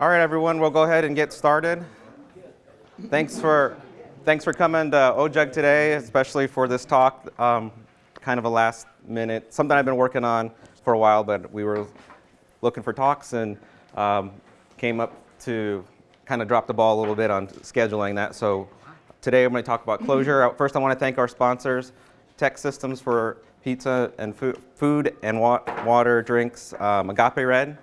All right, everyone, we'll go ahead and get started. Thanks for, thanks for coming to OJUG today, especially for this talk. Um, kind of a last minute, something I've been working on for a while, but we were looking for talks and um, came up to kind of drop the ball a little bit on scheduling that. So today I'm going to talk about Clojure. First, I want to thank our sponsors, Tech Systems for pizza and food, food and wa water, drinks, um, Agape Red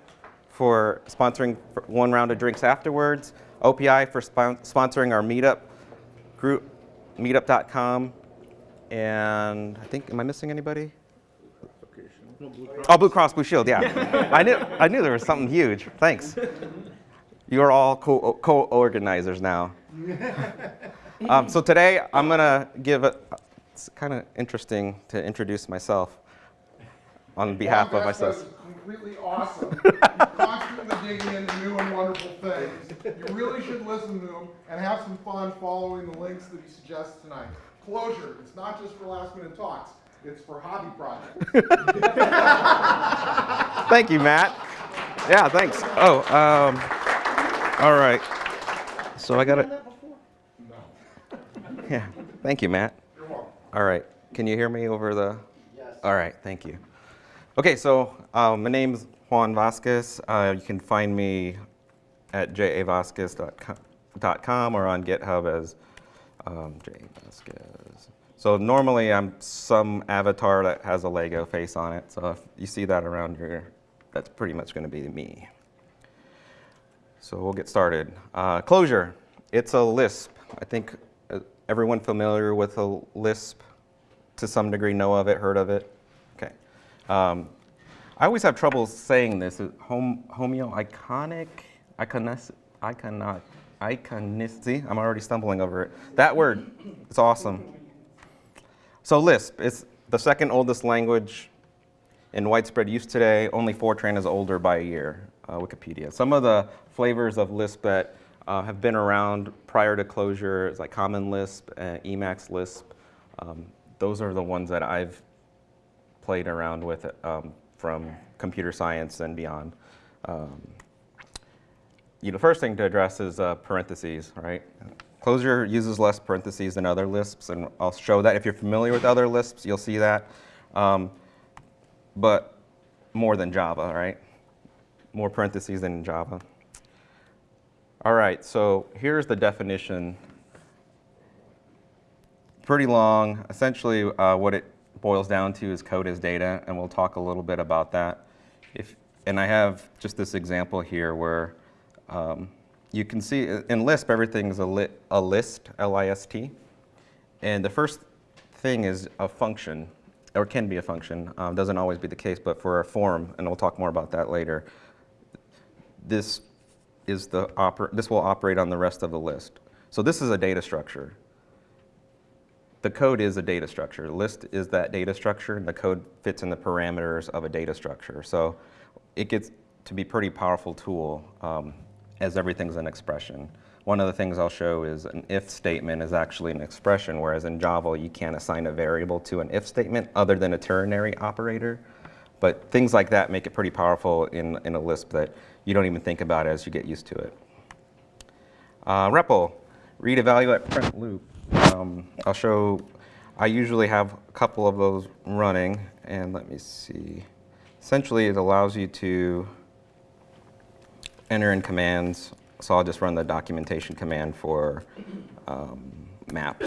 for sponsoring one round of drinks afterwards, OPI for spon sponsoring our meetup group, meetup.com, and I think, am I missing anybody? Oh, Blue Cross Blue Shield, yeah. I knew I knew there was something huge. Thanks. You're all co-organizers now. Um, so today I'm gonna give a. It's kind of interesting to introduce myself on behalf of myself completely awesome. constantly digging into new and wonderful things. You really should listen to him and have some fun following the links that he suggests tonight. Clojure, it's not just for last minute talks, it's for hobby projects. Thank you, Matt. Yeah, thanks. Oh, um, all right. So I got it. No. Yeah, thank you, Matt. You're welcome. All right. Can you hear me over the? Yes. All right, thank you. Okay, so uh, my name is Juan Vasquez. Uh, you can find me at javasquez.com or on GitHub as um, javasquez. So normally I'm some avatar that has a Lego face on it. So if you see that around here, that's pretty much going to be me. So we'll get started. Uh, Clojure, it's a Lisp. I think uh, everyone familiar with a Lisp to some degree know of it, heard of it. Um, I always have trouble saying this. Hom homeoiconic, iconis, iconot, iconicity. I'm already stumbling over it. That word, it's awesome. So Lisp, it's the second oldest language in widespread use today. Only Fortran is older by a year, uh, Wikipedia. Some of the flavors of Lisp that uh, have been around prior to Clojure is like Common Lisp, uh, Emacs Lisp. Um, those are the ones that I've played around with um, from computer science and beyond. Um, you know, first thing to address is uh, parentheses, right? Clojure uses less parentheses than other Lisps, and I'll show that. If you're familiar with other Lisps, you'll see that. Um, but more than Java, right? More parentheses than Java. All right, so here's the definition. Pretty long. Essentially, uh, what it boils down to is code as data, and we'll talk a little bit about that. If, and I have just this example here where um, you can see in Lisp, everything's a, li a list, L-I-S-T. And the first thing is a function, or can be a function. Um, doesn't always be the case, but for a form, and we'll talk more about that later, this, is the oper this will operate on the rest of the list. So this is a data structure the code is a data structure. List is that data structure, and the code fits in the parameters of a data structure. So it gets to be pretty powerful tool um, as everything's an expression. One of the things I'll show is an if statement is actually an expression, whereas in Java you can't assign a variable to an if statement other than a ternary operator. But things like that make it pretty powerful in, in a Lisp that you don't even think about as you get used to it. Uh, REPL, read, evaluate, print loop. Um, I'll show, I usually have a couple of those running, and let me see. Essentially, it allows you to enter in commands. So I'll just run the documentation command for um, map.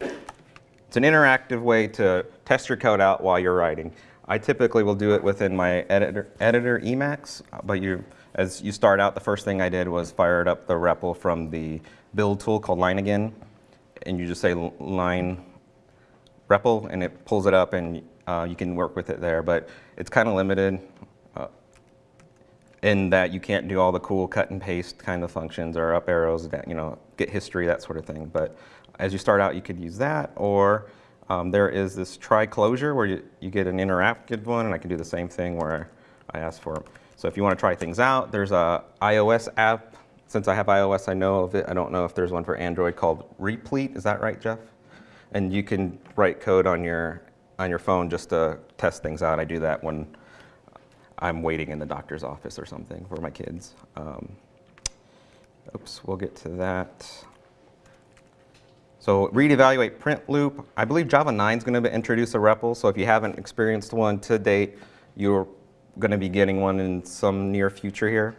It's an interactive way to test your code out while you're writing. I typically will do it within my editor, editor Emacs, but you, as you start out, the first thing I did was fired up the REPL from the build tool called Leiningen and you just say lein REPL and it pulls it up and uh, you can work with it there. But it's kind of limited uh, in that you can't do all the cool cut and paste kind of functions or up arrows, that, you know, get history, that sort of thing. But as you start out, you could use that or um, there is this try Clojure where you, you get an interactive one and I can do the same thing where I ask for So if you want to try things out, there's a iOS app since I have iOS, I know of it. I don't know if there's one for Android called Replete. Is that right, Jeff? And you can write code on your on your phone just to test things out. I do that when I'm waiting in the doctor's office or something for my kids. Um, Oops, we'll get to that. So read, evaluate, print loop. I believe Java 9 is going to introduce a REPL, so if you haven't experienced one to date, you're going to be getting one in some near future here.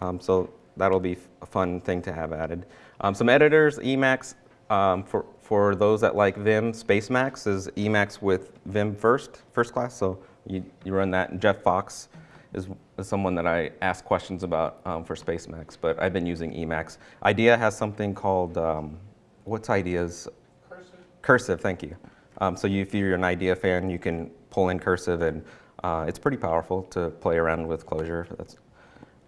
Um, so that'll be a fun thing to have added. Um, some editors, Emacs, um, for, for those that like Vim, Spacemacs is Emacs with Vim first, first class, so you, you run that. And Jeff Fox is, is someone that I ask questions about um, for Spacemacs, but I've been using Emacs. IDEA has something called, um, what's IDEA's? Cursive. Cursive, thank you. Um, so you, if you're an IDEA fan, you can pull in Cursive, and uh, it's pretty powerful to play around with Clojure. That's,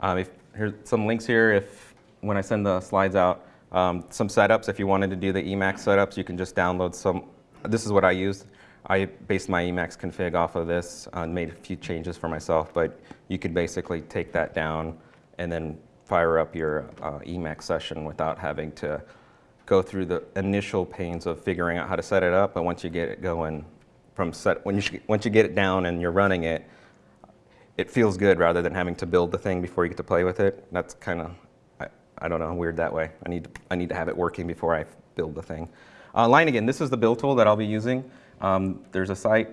um, if, here's some links here. If when I send the slides out, um, some setups. If you wanted to do the Emacs setups, you can just download some. This is what I used. I based my Emacs config off of this and made a few changes for myself, but you could basically take that down and then fire up your uh, Emacs session without having to go through the initial pains of figuring out how to set it up. But once you get it going, from set when you once you get it down and you're running it, it feels good rather than having to build the thing before you get to play with it. That's kind of I, I don't know weird that way. I need to, I need to have it working before I build the thing. Uh, Leiningen, this is the build tool that I'll be using. Um, there's a site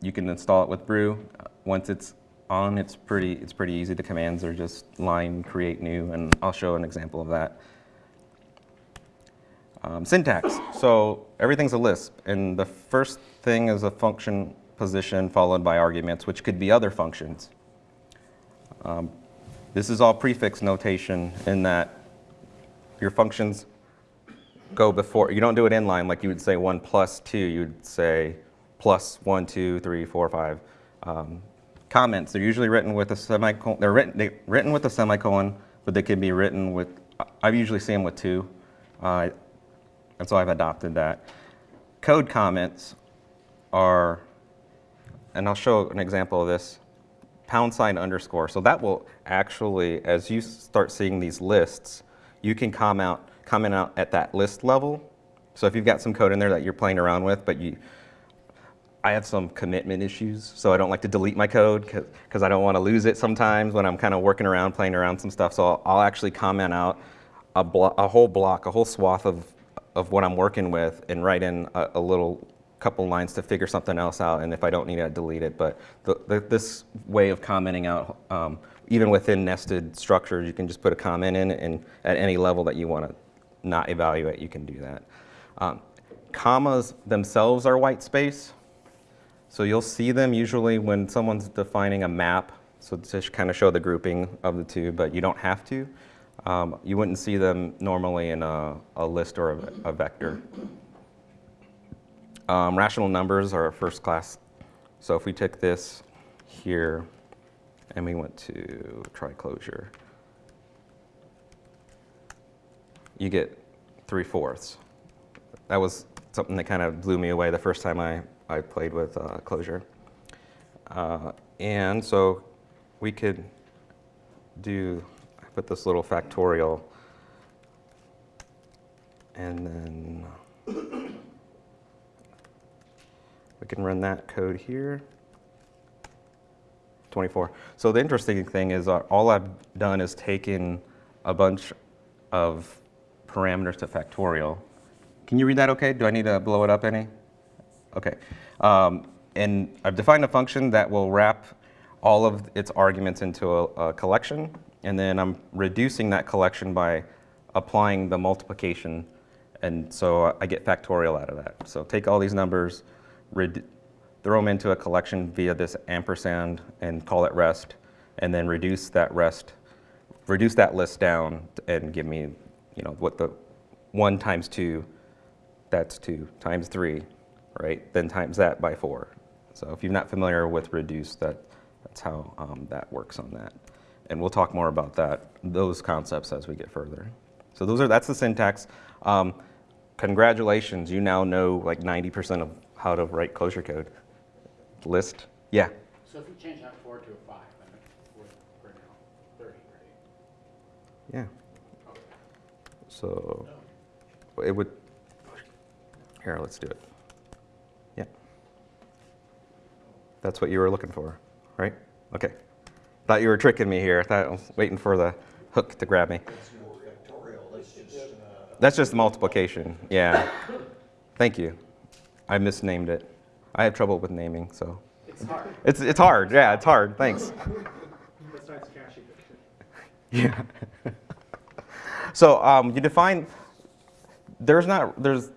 you can install it with Brew. Uh, Once it's on, it's pretty it's pretty easy. The commands are just lein create new, and I'll show an example of that. Um, syntax. So everything's a Lisp, and the first thing is a function position followed by arguments, which could be other functions. Um, this is all prefix notation in that your functions go before. You don't do it inline like you would say one plus two. You'd say plus one, two, three, four, five. Um, comments. They're usually written with a semicolon. They're written they, written with a semicolon, but they can be written with. I've usually see them with two. Uh, and so I've adopted that. Code comments are, and I'll show an example of this, pound sign underscore. So that will actually, as you start seeing these lists, you can come comment, comment out at that list level. So if you've got some code in there that you're playing around with, but you, I have some commitment issues, so I don't like to delete my code because I don't want to lose it sometimes when I'm kind of working around, playing around some stuff. So I'll, I'll actually comment out a, a whole block, a whole swath of of what I'm working with and write in a, a, little couple lines to figure something else out. And if I don't need it, I delete it. But the, the, this way of commenting out, um, even within nested structures, you can just put a comment in, and at any level that you want to not evaluate, you can do that. Um, commas themselves are white space. So you'll see them usually when someone's defining a map, so to kind of show the grouping of the two, but you don't have to. Um, you wouldn't see them normally in a, a list or a, a vector. Um, rational numbers are first class. So if we took this here and we went to try Clojure, you get 3 fourths. That was something that kind of blew me away the first time I, I played with uh, Clojure. Uh, and so we could do I put this little factorial and then we can run that code here. 24. So the interesting thing is uh, all I've done is taken a bunch of parameters to factorial. Can you read that okay? Do I need to blow it up any? Okay. Um, and I've defined a function that will wrap all of its arguments into a, a collection and then I'm reducing that collection by applying the multiplication, and so I get factorial out of that. So take all these numbers, throw them into a collection via this ampersand and call it rest, and then reduce that rest, reduce that list down and give me, you know, what the one times two, that's two, times three, right? Then times that by four. So if you're not familiar with reduce, that, that's how um, that works on that and we'll talk more about that, those concepts as we get further. So those are, that's the syntax. Um, congratulations, you now know like 90% of how to write Clojure code. List, yeah. So if you change that four to a five, then it would bring out thirty, right? Yeah. Okay. So it would, here, let's do it. Yeah. That's what you were looking for, right? Okay. Thought you were tricking me here. Thought I was waiting for the hook to grab me. That's just multiplication, yeah. Thank you. I misnamed it. I have trouble with naming, so. It's hard. It's, it's hard, yeah, it's hard, thanks. Besides caching. Yeah. so um, you define, there's not, there's,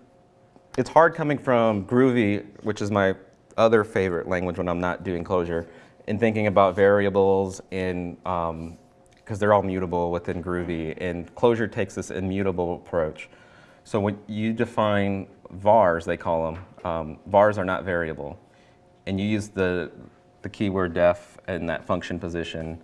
it's hard coming from Groovy, which is my other favorite language when I'm not doing Clojure, and thinking about variables in, because they're all mutable within Groovy, and Clojure takes this immutable approach. So when you define vars, they call them, um, vars are not variable, and you use the, the keyword def in that function position,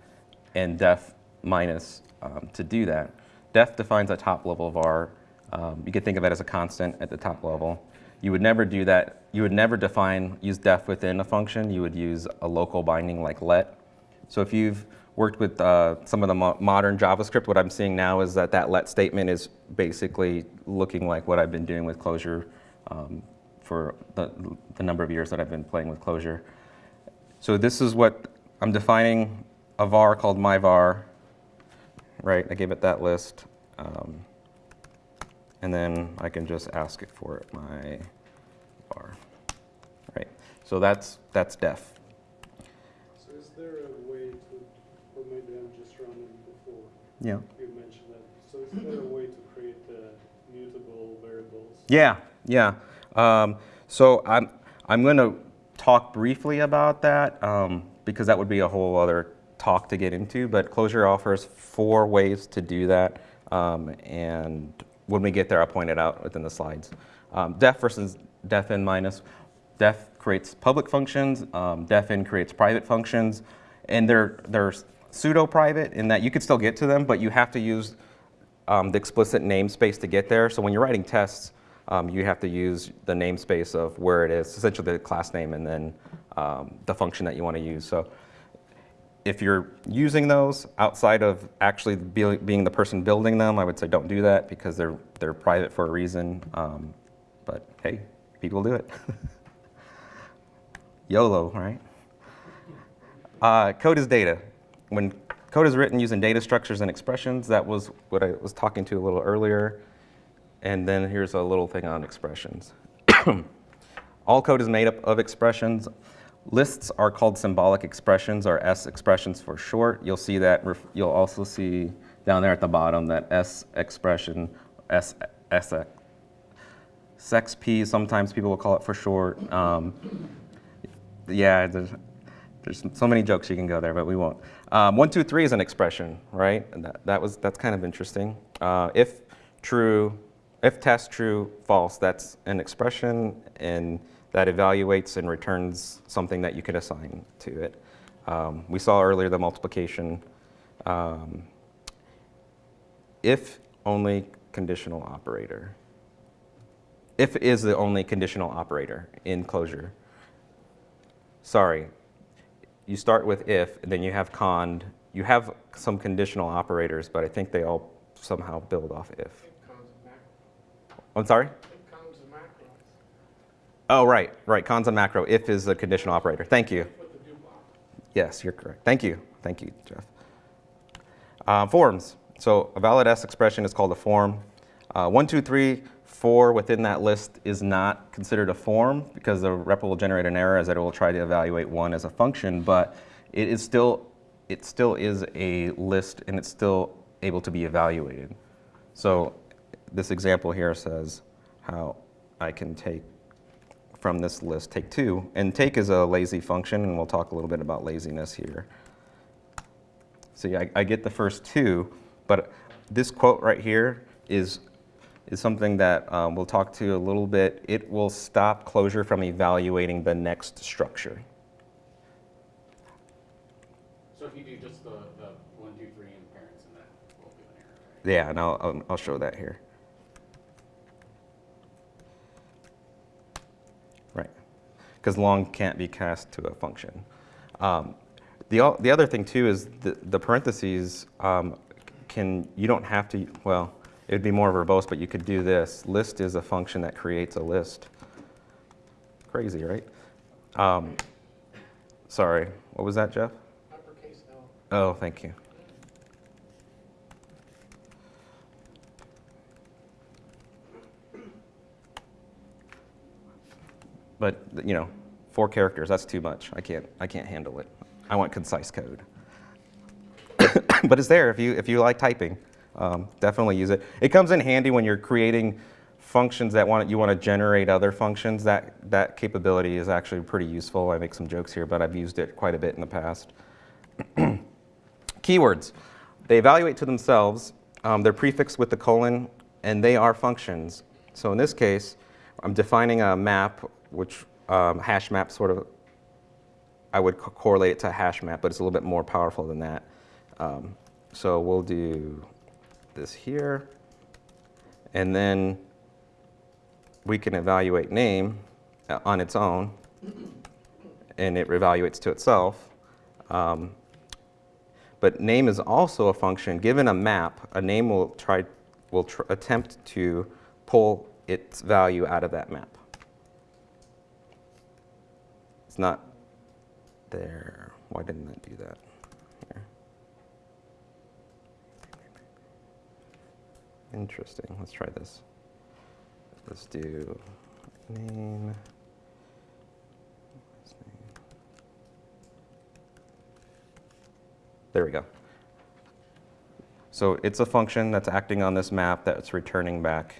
and def minus um, to do that. Def defines a top level var. Um, you could think of it as a constant at the top level. You would never do that. You would never define, use def within a function. You would use a local binding like let. So if you've worked with uh, some of the mo modern JavaScript, what I'm seeing now is that that let statement is basically looking like what I've been doing with Clojure um, for the, the number of years that I've been playing with Clojure. So this is what I'm defining a var called my var, right? I gave it that list. Um, and then I can just ask it for my var, right? So that's, that's def. So is there a way to, or maybe I'm just running before Yeah. you mentioned that, so is there a way to create uh, mutable variables? Yeah, yeah. Um, so I'm, I'm going to talk briefly about that um, because that would be a whole other talk to get into. But Clojure offers four ways to do that. Um, and when we get there, I'll point it out within the slides. Um, def versus defn minus. Def creates public functions. Um, defn creates private functions. And they're, they're pseudo-private in that you could still get to them, but you have to use um, the explicit namespace to get there. So when you're writing tests, um, you have to use the namespace of where it is, essentially the class name and then um, the function that you want to use. So if you're using those outside of actually be, being the person building them, I would say don't do that because they're, they're private for a reason. Um, but hey, people do it. YOLO, right? Uh, code is data. When code is written using data structures and expressions, that was what I was talking to a little earlier. And then here's a little thing on expressions. All code is made up of expressions. Lists are called symbolic expressions, or S expressions for short. You'll see that, you'll also see down there at the bottom that S expression, S, S, SXP, sometimes people will call it for short. Um, yeah, there's, there's so many jokes you can go there, but we won't. Um, one, two, three is an expression, right? And that, that was, that's kind of interesting. Uh, if true, if test true, false, that's an expression, and that evaluates and returns something that you can assign to it. Um, we saw earlier the multiplication. Um, if only conditional operator. If is the only conditional operator in Clojure. Sorry, you start with if, and then you have cond. You have some conditional operators, but I think they all somehow build off if. I'm sorry? Oh, right, right. Cons and macro. If is a conditional operator. Thank you. Yes, you're correct. Thank you. Thank you, Jeff. Uh, forms. So a valid S expression is called a form. Uh, one, two, three, four within that list is not considered a form because the REPL will generate an error as it will try to evaluate one as a function, but it is still, it still is a list and it's still able to be evaluated. So this example here says how I can take from this list, take two. And take is a lazy function, and we'll talk a little bit about laziness here. See, I, I get the first two, but this quote right here is, is something that um, we'll talk to a little bit. It will stop Clojure from evaluating the next structure. So if you do just the, the one, two, three and parents and that will do an error, right? Yeah, and I'll, I'll- I'll show that here. Right, because long can't be cast to a function. Um, The, the other thing too is the, the parentheses um, can, you don't have to, well, it would be more verbose, but you could do this. List is a function that creates a list. Crazy, right? Um, sorry, what was that, Jeff? Uppercase L. Oh, thank you. But, you know, four characters, that's too much. I can't, I can't handle it. I want concise code. but it's there if you, if you like typing. Um, definitely use it. It comes in handy when you're creating functions that want, you want to generate other functions. That, that capability is actually pretty useful. I make some jokes here, but I've used it quite a bit in the past. Keywords. They evaluate to themselves. Um, they're prefixed with the colon, and they are functions. So in this case, I'm defining a map, which um, hash map sort of, I would co- correlate it to a hash map, but it's a little bit more powerful than that. Um, so we'll do this here, and then we can evaluate name uh, on its own, and it evaluates to itself. Um, but name is also a function. Given a map, a name will try will tr- attempt to pull its value out of that map. It's not there. Why didn't that do that? Interesting. Let's try this. Let's do name. There we go. So it's a function that's acting on this map that's returning back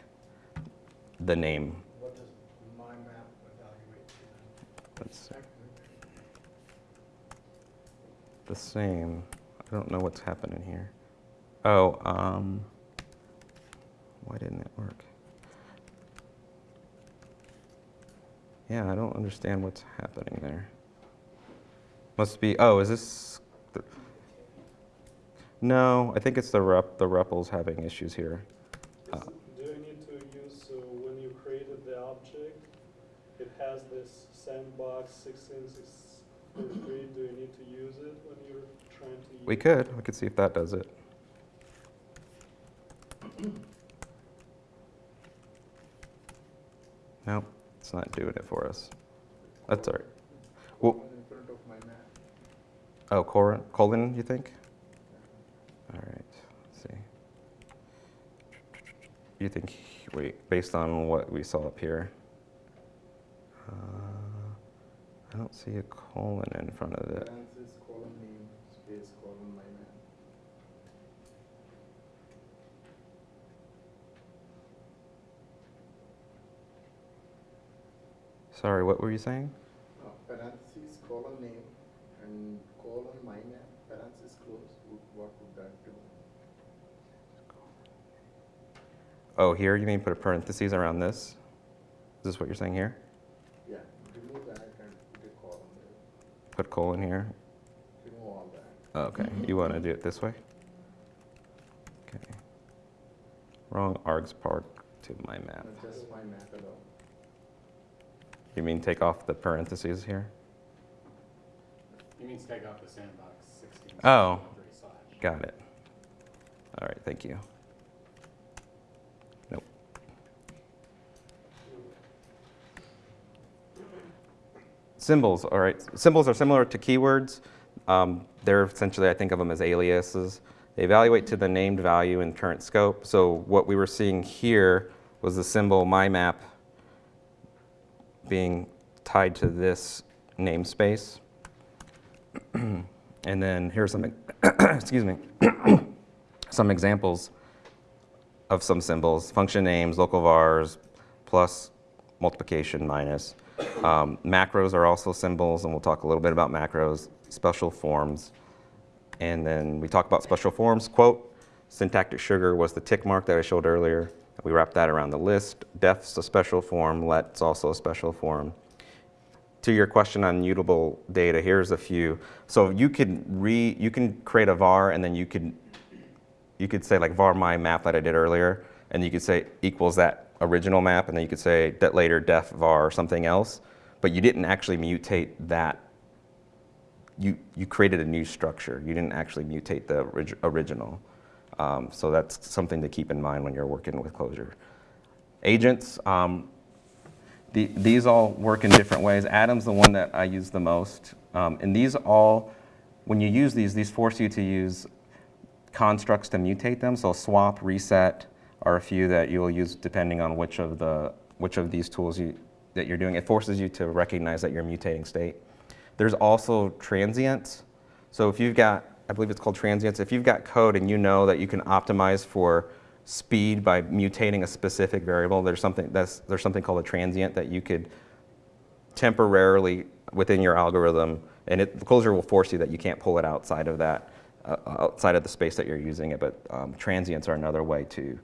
the name. What does my map evaluate to That's the same. I don't know what's happening here. Oh, um, why didn't it work? Yeah, I don't understand what's happening there. Must be, oh, is this, the, no, I think it's the rep, the REPL's having issues here. Uh, Do you need to use, uh, when you created the object, it has this sandbox sixteen six forty-three, do you need to use it when you're trying to use? We could, we could see if that does it. Nope, it's not doing it for us. That's all right. Well, oh, colon, colon, you think? All right, let's see. You think, wait, based on what we saw up here? Uh, I don't see a colon in front of it. Sorry, what were you saying? No, parentheses, colon name, and colon my map, parentheses close, would- what would that do? Oh, here, you mean put a parentheses around this? Is this what you're saying here? Yeah, remove that and put a colon there, Put colon here? remove all that. Oh, Okay, you want to do it this way? Okay. Wrong args park to my map. No, Just my map alone. You mean take off the parentheses here? You means take off the sandbox sixteen. Oh. Got it. All right, thank you. Nope. Symbols, all right. Symbols are similar to keywords. Um, they're essentially, I think of them as aliases. They evaluate to the named value in current scope. So what we were seeing here was the symbol mymap being tied to this namespace. and then here's some, excuse me, some examples of some symbols, function names, local vars, plus, multiplication, minus. Um, macros are also symbols, and we'll talk a little bit about macros, special forms. And then we talk about special forms, quote, syntactic sugar was the tick mark that I showed earlier. We wrap that around the list. Def's a special form, let's also a special form. To your question on mutable data, here's a few. So you could re, you can create a var and then you could you could say like var my map that I did earlier, and you could say equals that original map, and then you could say that later def var or something else, but you didn't actually mutate that. You you created a new structure. You didn't actually mutate the orig- original. Um, so that's something to keep in mind when you're working with Clojure. Agents. Um, the, these all work in different ways. Atom's the one that I use the most. Um, and these all, when you use these, these force you to use constructs to mutate them. So swap, reset are a few that you'll use depending on which of the which of these tools you that you're doing. It forces you to recognize that you're mutating state. There's also transients. So if you've got, I believe it's called transients, if you've got code and you know that you can optimize for speed by mutating a specific variable, there's something, that's, there's something called a transient that you could temporarily within your algorithm, and it, the Clojure will force you that you can't pull it outside of that, uh, outside of the space that you're using it, but um, transients are another way to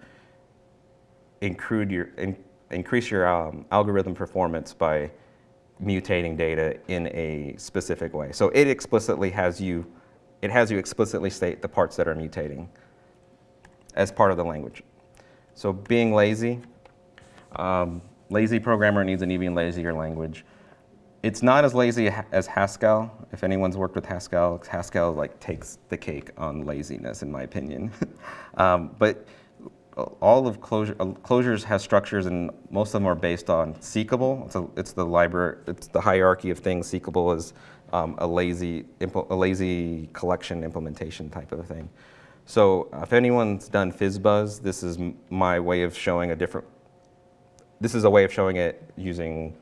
your, in, increase your um, algorithm performance by mutating data in a specific way. So it explicitly has you, it has you explicitly state the parts that are mutating as part of the language. So being lazy, um, lazy programmer needs an even lazier language. It's not as lazy as Haskell. If anyone's worked with Haskell, Haskell like takes the cake on laziness, in my opinion. um, but all of Clojure, uh, Clojures has structures, and most of them are based on seqable. It's, a, it's the library, it's the hierarchy of things. Seqable is um, a lazy, a lazy collection implementation type of thing. So if anyone's done FizzBuzz, this is my way of showing a different. This is a way of showing it using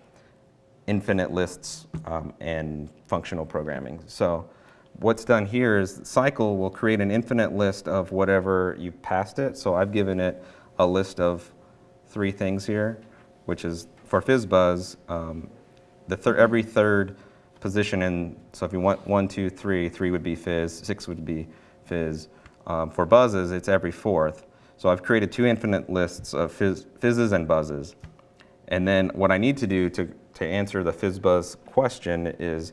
infinite lists um, and functional programming. So what's done here is cycle will create an infinite list of whatever you passed it. So I've given it a list of three things here, which is for FizzBuzz, um, the thir every third position in, so if you want one, two, three, three would be Fizz, six would be Fizz. Um, for buzzes, it's every fourth. So I've created two infinite lists of fizz, fizzes and buzzes. And then what I need to do to to answer the FizzBuzz question is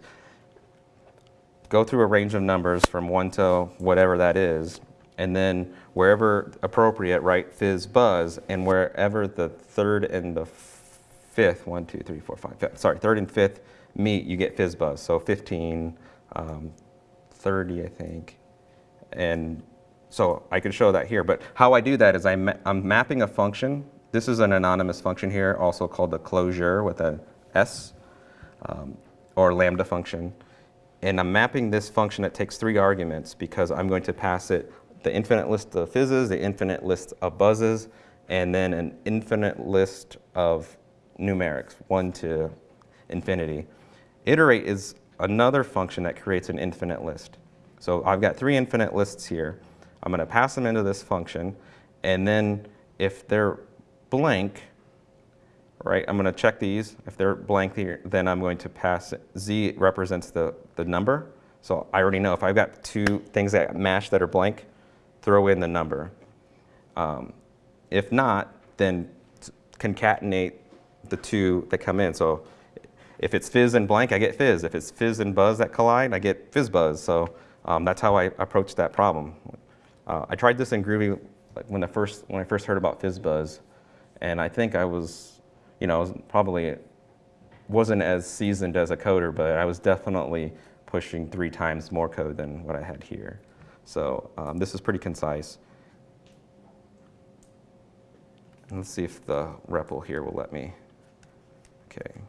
go through a range of numbers from 1 to whatever that is, and then wherever appropriate, write FizzBuzz, and wherever the third and the fifth, one, two, three, four, five, five sorry, third and fifth meet, you get FizzBuzz. So 15, um, 30, I think. And so I could show that here, but how I do that is I'm, ma I'm mapping a function. This is an anonymous function here, also called the closure with a S um, or lambda function. And I'm mapping this function that takes three arguments because I'm going to pass it the infinite list of fizzes, the infinite list of buzzes, and then an infinite list of numerics, one to infinity. Iterate is another function that creates an infinite list. So I've got three infinite lists here. I'm going to pass them into this function, and then if they're blank, right? I'm going to check these. If they're blank then I'm going to pass, Z represents the, the number. So I already know if I've got two things that match that are blank, throw in the number. Um, if not, then concatenate the two that come in. So if it's fizz and blank, I get fizz. If it's fizz and buzz that collide, I get fizz buzz. So um, that's how I approach that problem. Uh, I tried this in Groovy when, the first, when I first heard about fizz buzz, and I think I was you know, probably wasn't as seasoned as a coder, but I was definitely pushing three times more code than what I had here. So um, this is pretty concise. Let's see if the REPL here will let me. Okay.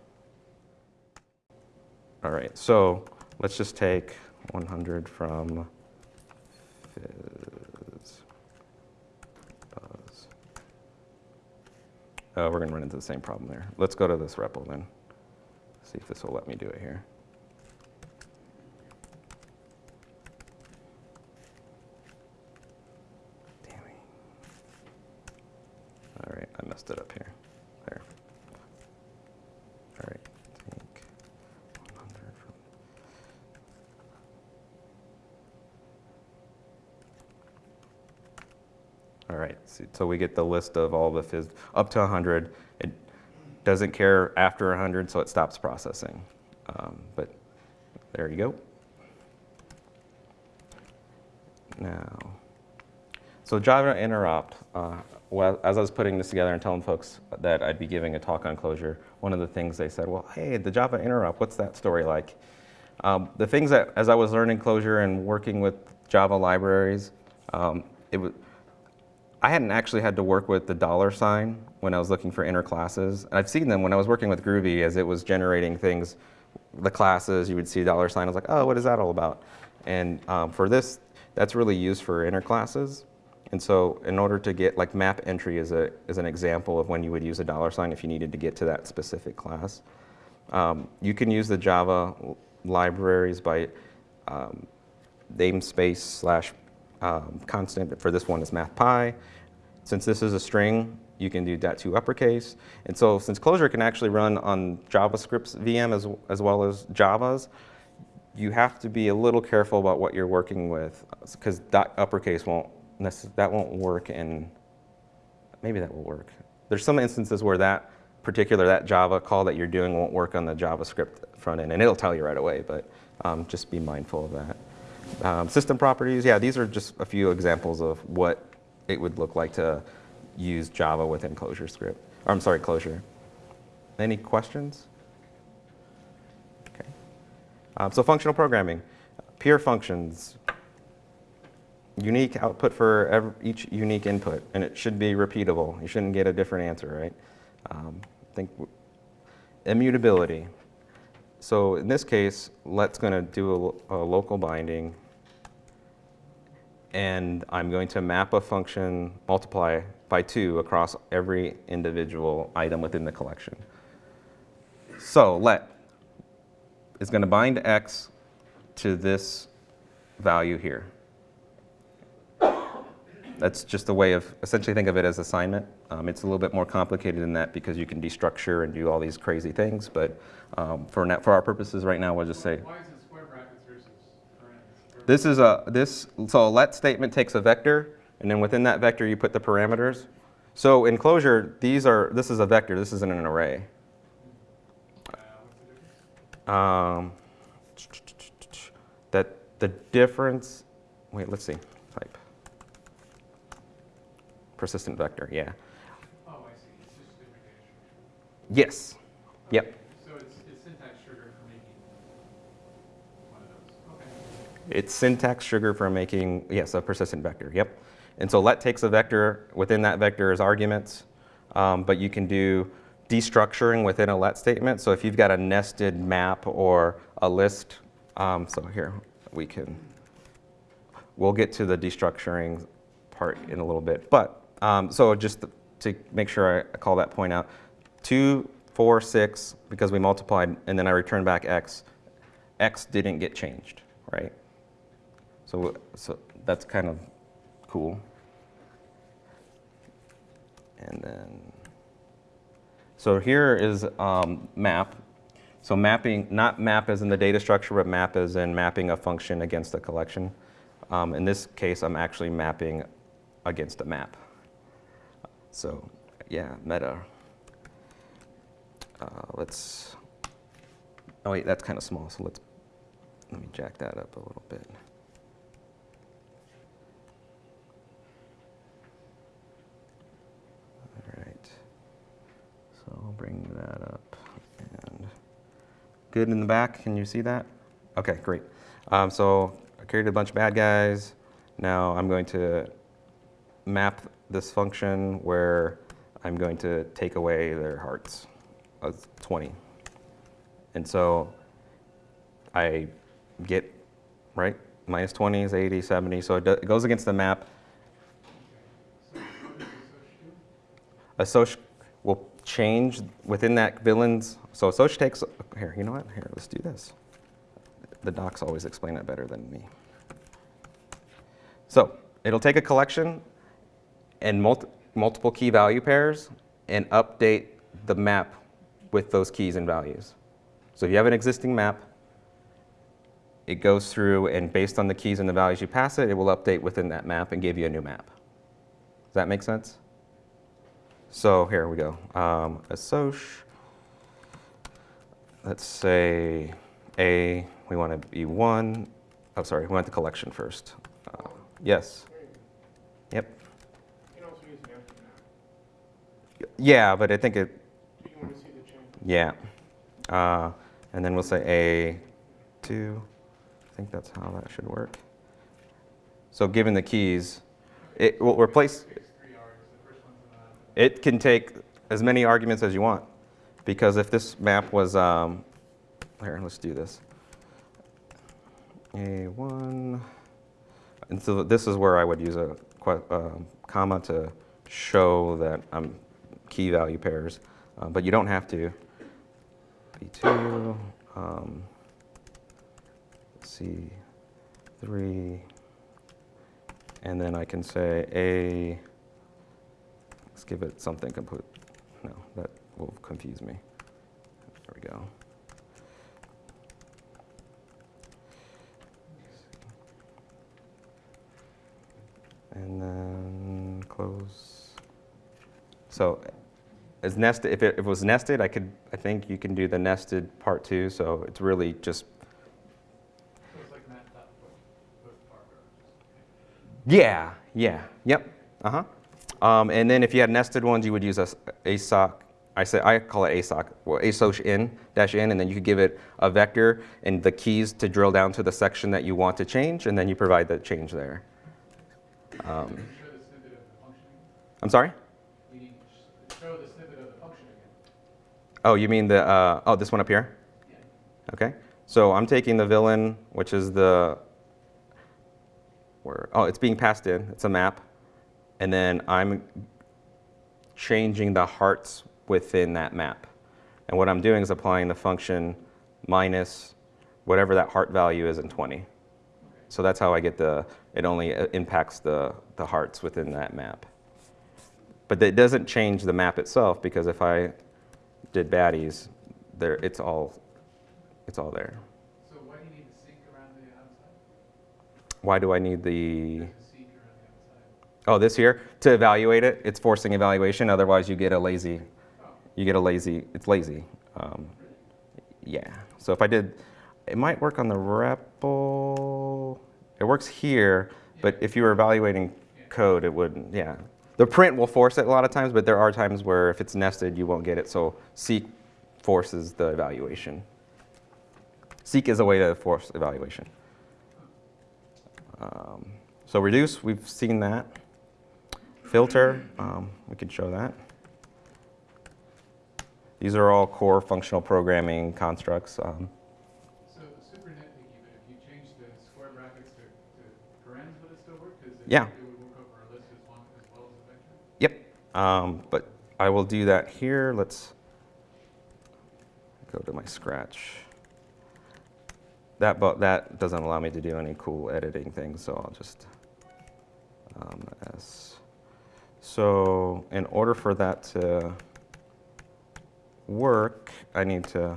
All right, so let's just take 100 from Uh, we're going to run into the same problem there. Let's go to this REPL then. See if this will let me do it here. So we get the list of all the fizz up to 100. It doesn't care after 100, so it stops processing. Um, but there you go. Now, so Java interop, uh, well, as I was putting this together and telling folks that I'd be giving a talk on Clojure, one of the things they said, well, hey, the Java interop, what's that story like? Um, the things that, as I was learning Clojure and working with Java libraries, um, it was, I hadn't actually had to work with the dollar sign when I was looking for inner classes. And I've seen them when I was working with Groovy as it was generating things, the classes, you would see dollar sign. I was like, oh, what is that all about? And um, for this, that's really used for inner classes. And so in order to get, like map entry is, a, is an example of when you would use a dollar sign if you needed to get to that specific class. Um, you can use the Java libraries by um, namespace slash um, constant. For this one is mathpy. Since this is a string, you can do dat2 uppercase. And so since Clojure can actually run on JavaScript's VM as, as well as Java's, you have to be a little careful about what you're working with because dot uppercase won't that won't work in maybe that will work. There's some instances where that particular that Java call that you're doing won't work on the JavaScript front end, and it'll tell you right away. But um, just be mindful of that. Um, system properties, yeah, these are just a few examples of what it would look like to use Java within ClojureScript. Or I'm sorry, Clojure. Any questions? Okay. Um, so functional programming, pure functions, unique output for every, each unique input, and it should be repeatable. You shouldn't get a different answer, right? Um, think immutability. So in this case, let's going to do a, a local binding, and I'm going to map a function multiply by two across every individual item within the collection. So let is going to bind x to this value here. That's just a way of essentially think of it as assignment. Um, it's a little bit more complicated than that because you can destructure and do all these crazy things. But um, for now, for our purposes right now, we'll just say Why is it square brackets versus this is a this. So a let statement takes a vector, and then within that vector you put the parameters. So in Clojure, these are this is a vector. This isn't an array. The difference? Um, that the difference, wait, let's see. Persistent vector, yeah. Oh, I see, it's just a different data. Yes, yep. Okay, So it's, it's syntax sugar for making one of those, okay. It's syntax sugar for making, yes, a persistent vector, yep. And so let takes a vector, within that vector is arguments, um, but you can do destructuring within a let statement. So if you've got a nested map or a list, um, so here, we can, we'll get to the destructuring part in a little bit. But, um, so just to make sure I call that point out, two, four, six, because we multiplied, and then I returned back x, x didn't get changed, right? So, so that's kind of cool. And then, so here is um, map. So mapping, not map as in the data structure, but map as in mapping a function against a collection. Um, in this case, I'm actually mapping against a map. So yeah, meta. Uh, let's, oh wait, that's kind of small, so let's, let me jack that up a little bit. All right. So I'll bring that up and good in the back. Can you see that? Okay, great. Um, so I created a bunch of bad guys. Now I'm going to map this function where I'm going to take away their hearts of 20. And so I get, right, minus 20 is 80, 70. So it, it goes against the map. Associ will change within that villain's. So Associ takes, here, you know what? Here, let's do this. The docs always explain it better than me. So it'll take a collection and multi, multiple key value pairs and update the map with those keys and values. So if you have an existing map, it goes through and based on the keys and the values you pass it, it will update within that map and give you a new map. Does that make sense? So here we go. Um, assoc. Let's say A, we want to be one. Oh, sorry, we want the collection first. Uh, yes. Yep. You can also use an empty map. Yeah, but I think it, You want to see the change. yeah. Uh, and then we'll say A2. I think that's how that should work. So given the keys, it will replace, it can take as many arguments as you want. Because if this map was, um, here, let's do this. A1, and so this is where I would use a que- um, comma to show that I'm key value pairs, uh, but you don't have to. B2, um, C3, and then I can say A, let's give it something complete. No, that will confuse me. There we go. And then close. So as nested, if it, if it was nested, I could, I think you can do the nested part too. so it's really just, So it's like Matt dot book, book Parker. yeah, yeah, yep, uh-huh. Um, and then if you had nested ones, you would use a, s- a sock, I say, I call it assoc, well, assoc in, dash in, and then you could give it a vector and the keys to drill down to the section that you want to change, and then you provide the change there. Um, Show the snippet of the. I'm sorry? Oh, you mean the, uh, oh, this one up here? Okay, so I'm taking the villain, which is the, where, oh, it's being passed in, it's a map, and then I'm changing the hearts within that map. And what I'm doing is applying the function minus whatever that heart value is in 20. So that's how I get the, it only uh, impacts the, the hearts within that map. But it doesn't change the map itself, because if I did baddies, there, it's all, it's all there. So why do you need the seq around the outside? Why do I need the, The seq around the outside. oh, this here? To evaluate it, it's forcing evaluation, otherwise you get a lazy, Oh, you get a lazy, it's lazy. Um, yeah, so if I did, it might work on the REPL. It works here, but if you were evaluating code, it wouldn't, yeah. The print will force it a lot of times, but there are times where if it's nested, you won't get it, so seq forces the evaluation. Seq is a way to force evaluation. Um, so reduce, we've seen that. Filter, um, we can show that. These are all core functional programming constructs. Um, so super nitpicky, but if you change the square brackets to, to parens, would it still work? Yeah. it would work over a list as long, as well as a vector? Yep, um, but I will do that here. Let's go to my Scratch. That, but that doesn't allow me to do any cool editing things, so I'll just um, S. So in order for that to work, I need to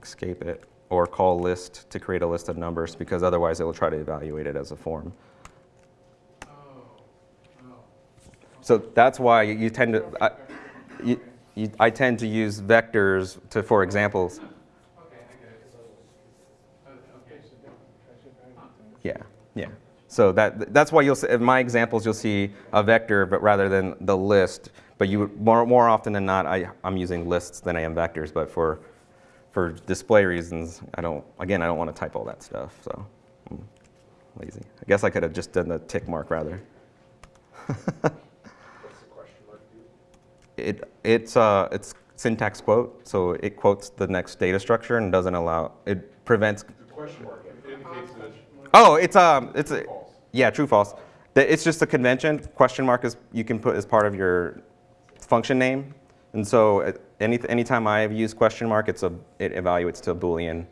escape it or call list to create a list of numbers because otherwise it will try to evaluate it as a form. Oh, oh. So that's why you tend to, I, you, you, I tend to use vectors to, for examples. Okay, I get it. Okay. Yeah, yeah. So that, that's why you'll, see, in my examples, you'll see a vector, but rather than the list. But you, more, more often than not, I, I'm using lists than I am vectors. But for, for display reasons, I don't, again, I don't want to type all that stuff, so I'm lazy. I guess I could have just done the tick mark rather. It, it's, uh, it's syntax quote, so it quotes the next data structure and doesn't allow, it prevents, The question mark indicates that oh, it's, um, it's, a, yeah, true, false. It's just a convention, question mark is, you can put as part of your function name. And so uh, any, anytime I use question mark, it's a, it evaluates to a Boolean.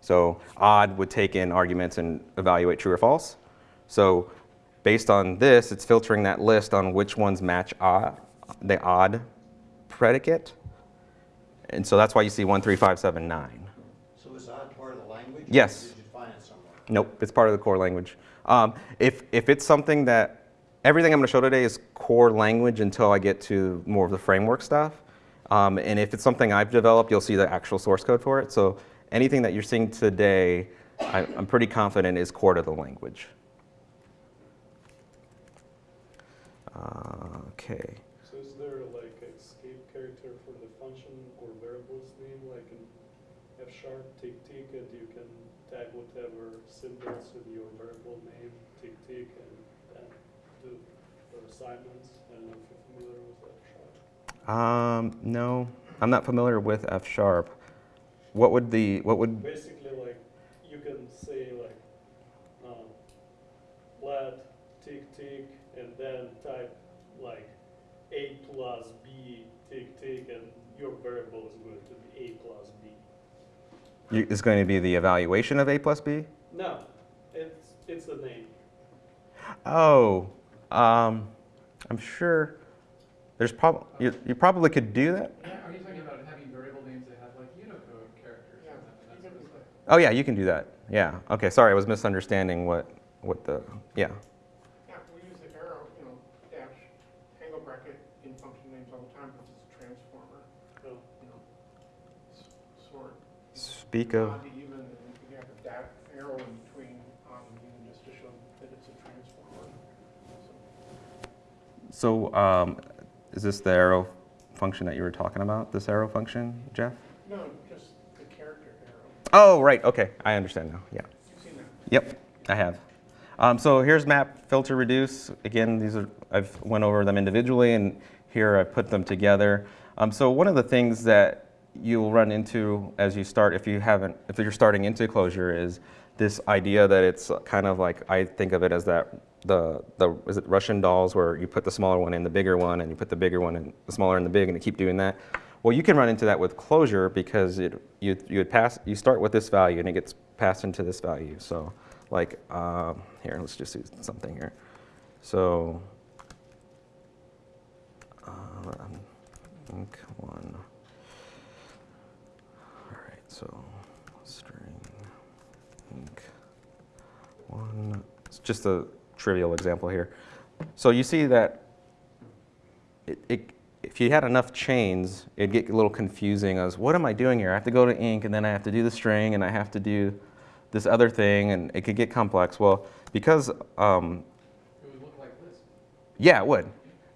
So odd would take in arguments and evaluate true or false. So based on this, it's filtering that list on which ones match odd, the odd predicate. And so that's why you see one, three, five, seven, nine. So is odd part of the language? Yes. Or did you find it? Nope, it's part of the core language. Um, if, if it's something that, everything I'm going to show today is core language until I get to more of the framework stuff. Um, and if it's something I've developed, you'll see the actual source code for it. So anything that you're seeing today, I, I'm pretty confident is core to the language. Uh, okay. So is there like a escape character for the function or variable's name, like in F sharp, tick tick, and you can tag whatever symbols with your variable name, tick tick, and then do the assignments. I don't know if you're familiar with F sharp. Um, no, I'm not familiar with F sharp. What would the, what would, Basically, like you can say like um, let tick, tick, and then type like A plus B tick tick, and your variable is going to be A plus B. You- Is going to be the evaluation of A plus B? No, it's, it's a name. Oh, um, I'm sure there's prob, you, you probably could do that. Yeah, Are you talking about having variable names that have like Unicode characters Yeah, and that, that sort? Oh yeah, you can do that. Yeah. Okay. Sorry, I was misunderstanding what what the yeah. Yeah, we use the arrow, you know, dash, angle bracket in function names all the time because it's a transformer, Oh. you know, sort. Speak of Odd to even, and you can have a dash arrow in between odd and even just to show that it's a transformer. So, um, is this the arrow function that you were talking about? This arrow function, Jeff? No, just the character arrow. Oh right. Okay, I understand now. Yeah. You've seen that. Yep, I have. Um, so here's map, filter, reduce. Again, these are I've went over them individually, and here I put them together. Um, so one of the things that you'll run into as you start, if you haven't, if you're starting into Clojure, is this idea that it's kind of like I think of it as that the the is it Russian dolls where you put the smaller one in the bigger one, and you put the bigger one in the smaller in the big, and you keep doing that. Well, you can run into that with Clojure because it you you would pass you start with this value and it gets passed into this value. So like um, here, let's just do something here. So uh, um, one. One. It's just a trivial example here. So you see that it, it, if you had enough chains, it'd get a little confusing as what am I doing here? I have to go to inc and then I have to do the string and I have to do this other thing and it could get complex. Well, because, um, It would look like this. yeah, it would.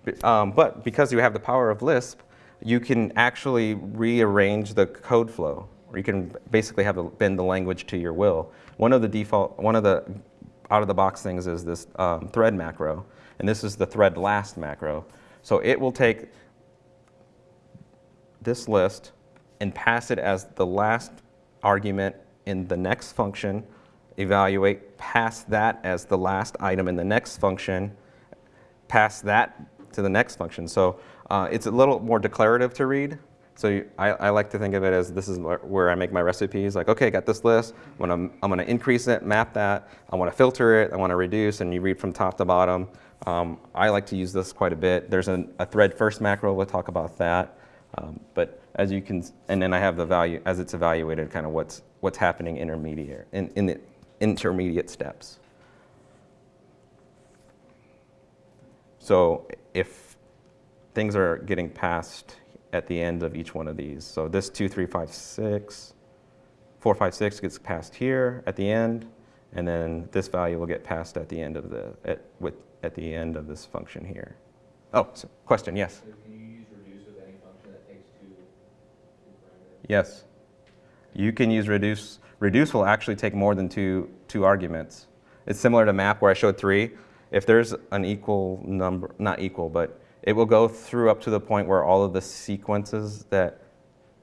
But, um, but because you have the power of Lisp, you can actually rearrange the code flow. Or you can basically have the, bend the language to your will. One of the default, one of the out of the box things is this um, thread macro. And this is the thread last macro. So it will take this list and pass it as the last argument in the next function, evaluate, pass that as the last item in the next function, pass that to the next function. So uh, it's a little more declarative to read. So you, I, I like to think of it as this is where, I make my recipes. Like, okay, I got this list. I'm gonna, I'm gonna increase it, map that. I want to filter it. I want to reduce, and you read from top to bottom. Um, I like to use this quite a bit. There's an, a thread first macro. We'll talk about that. Um, but as you can, and then I have the value as it's evaluated, kind of what's what's happening intermediate in, in the intermediate steps. So if things are getting passed at the end of each one of these, so this two, three, five, six, four, five, six gets passed here at the end, and then this value will get passed at the end of the at with at the end of this function here. Oh, so question, yes. So can you use reduce with any function that takes two, two? Yes. You can use reduce. Reduce will actually take more than two, two arguments. It's similar to map where I showed three. If there's an equal number, not equal, but it will go through up to the point where all of the sequences that,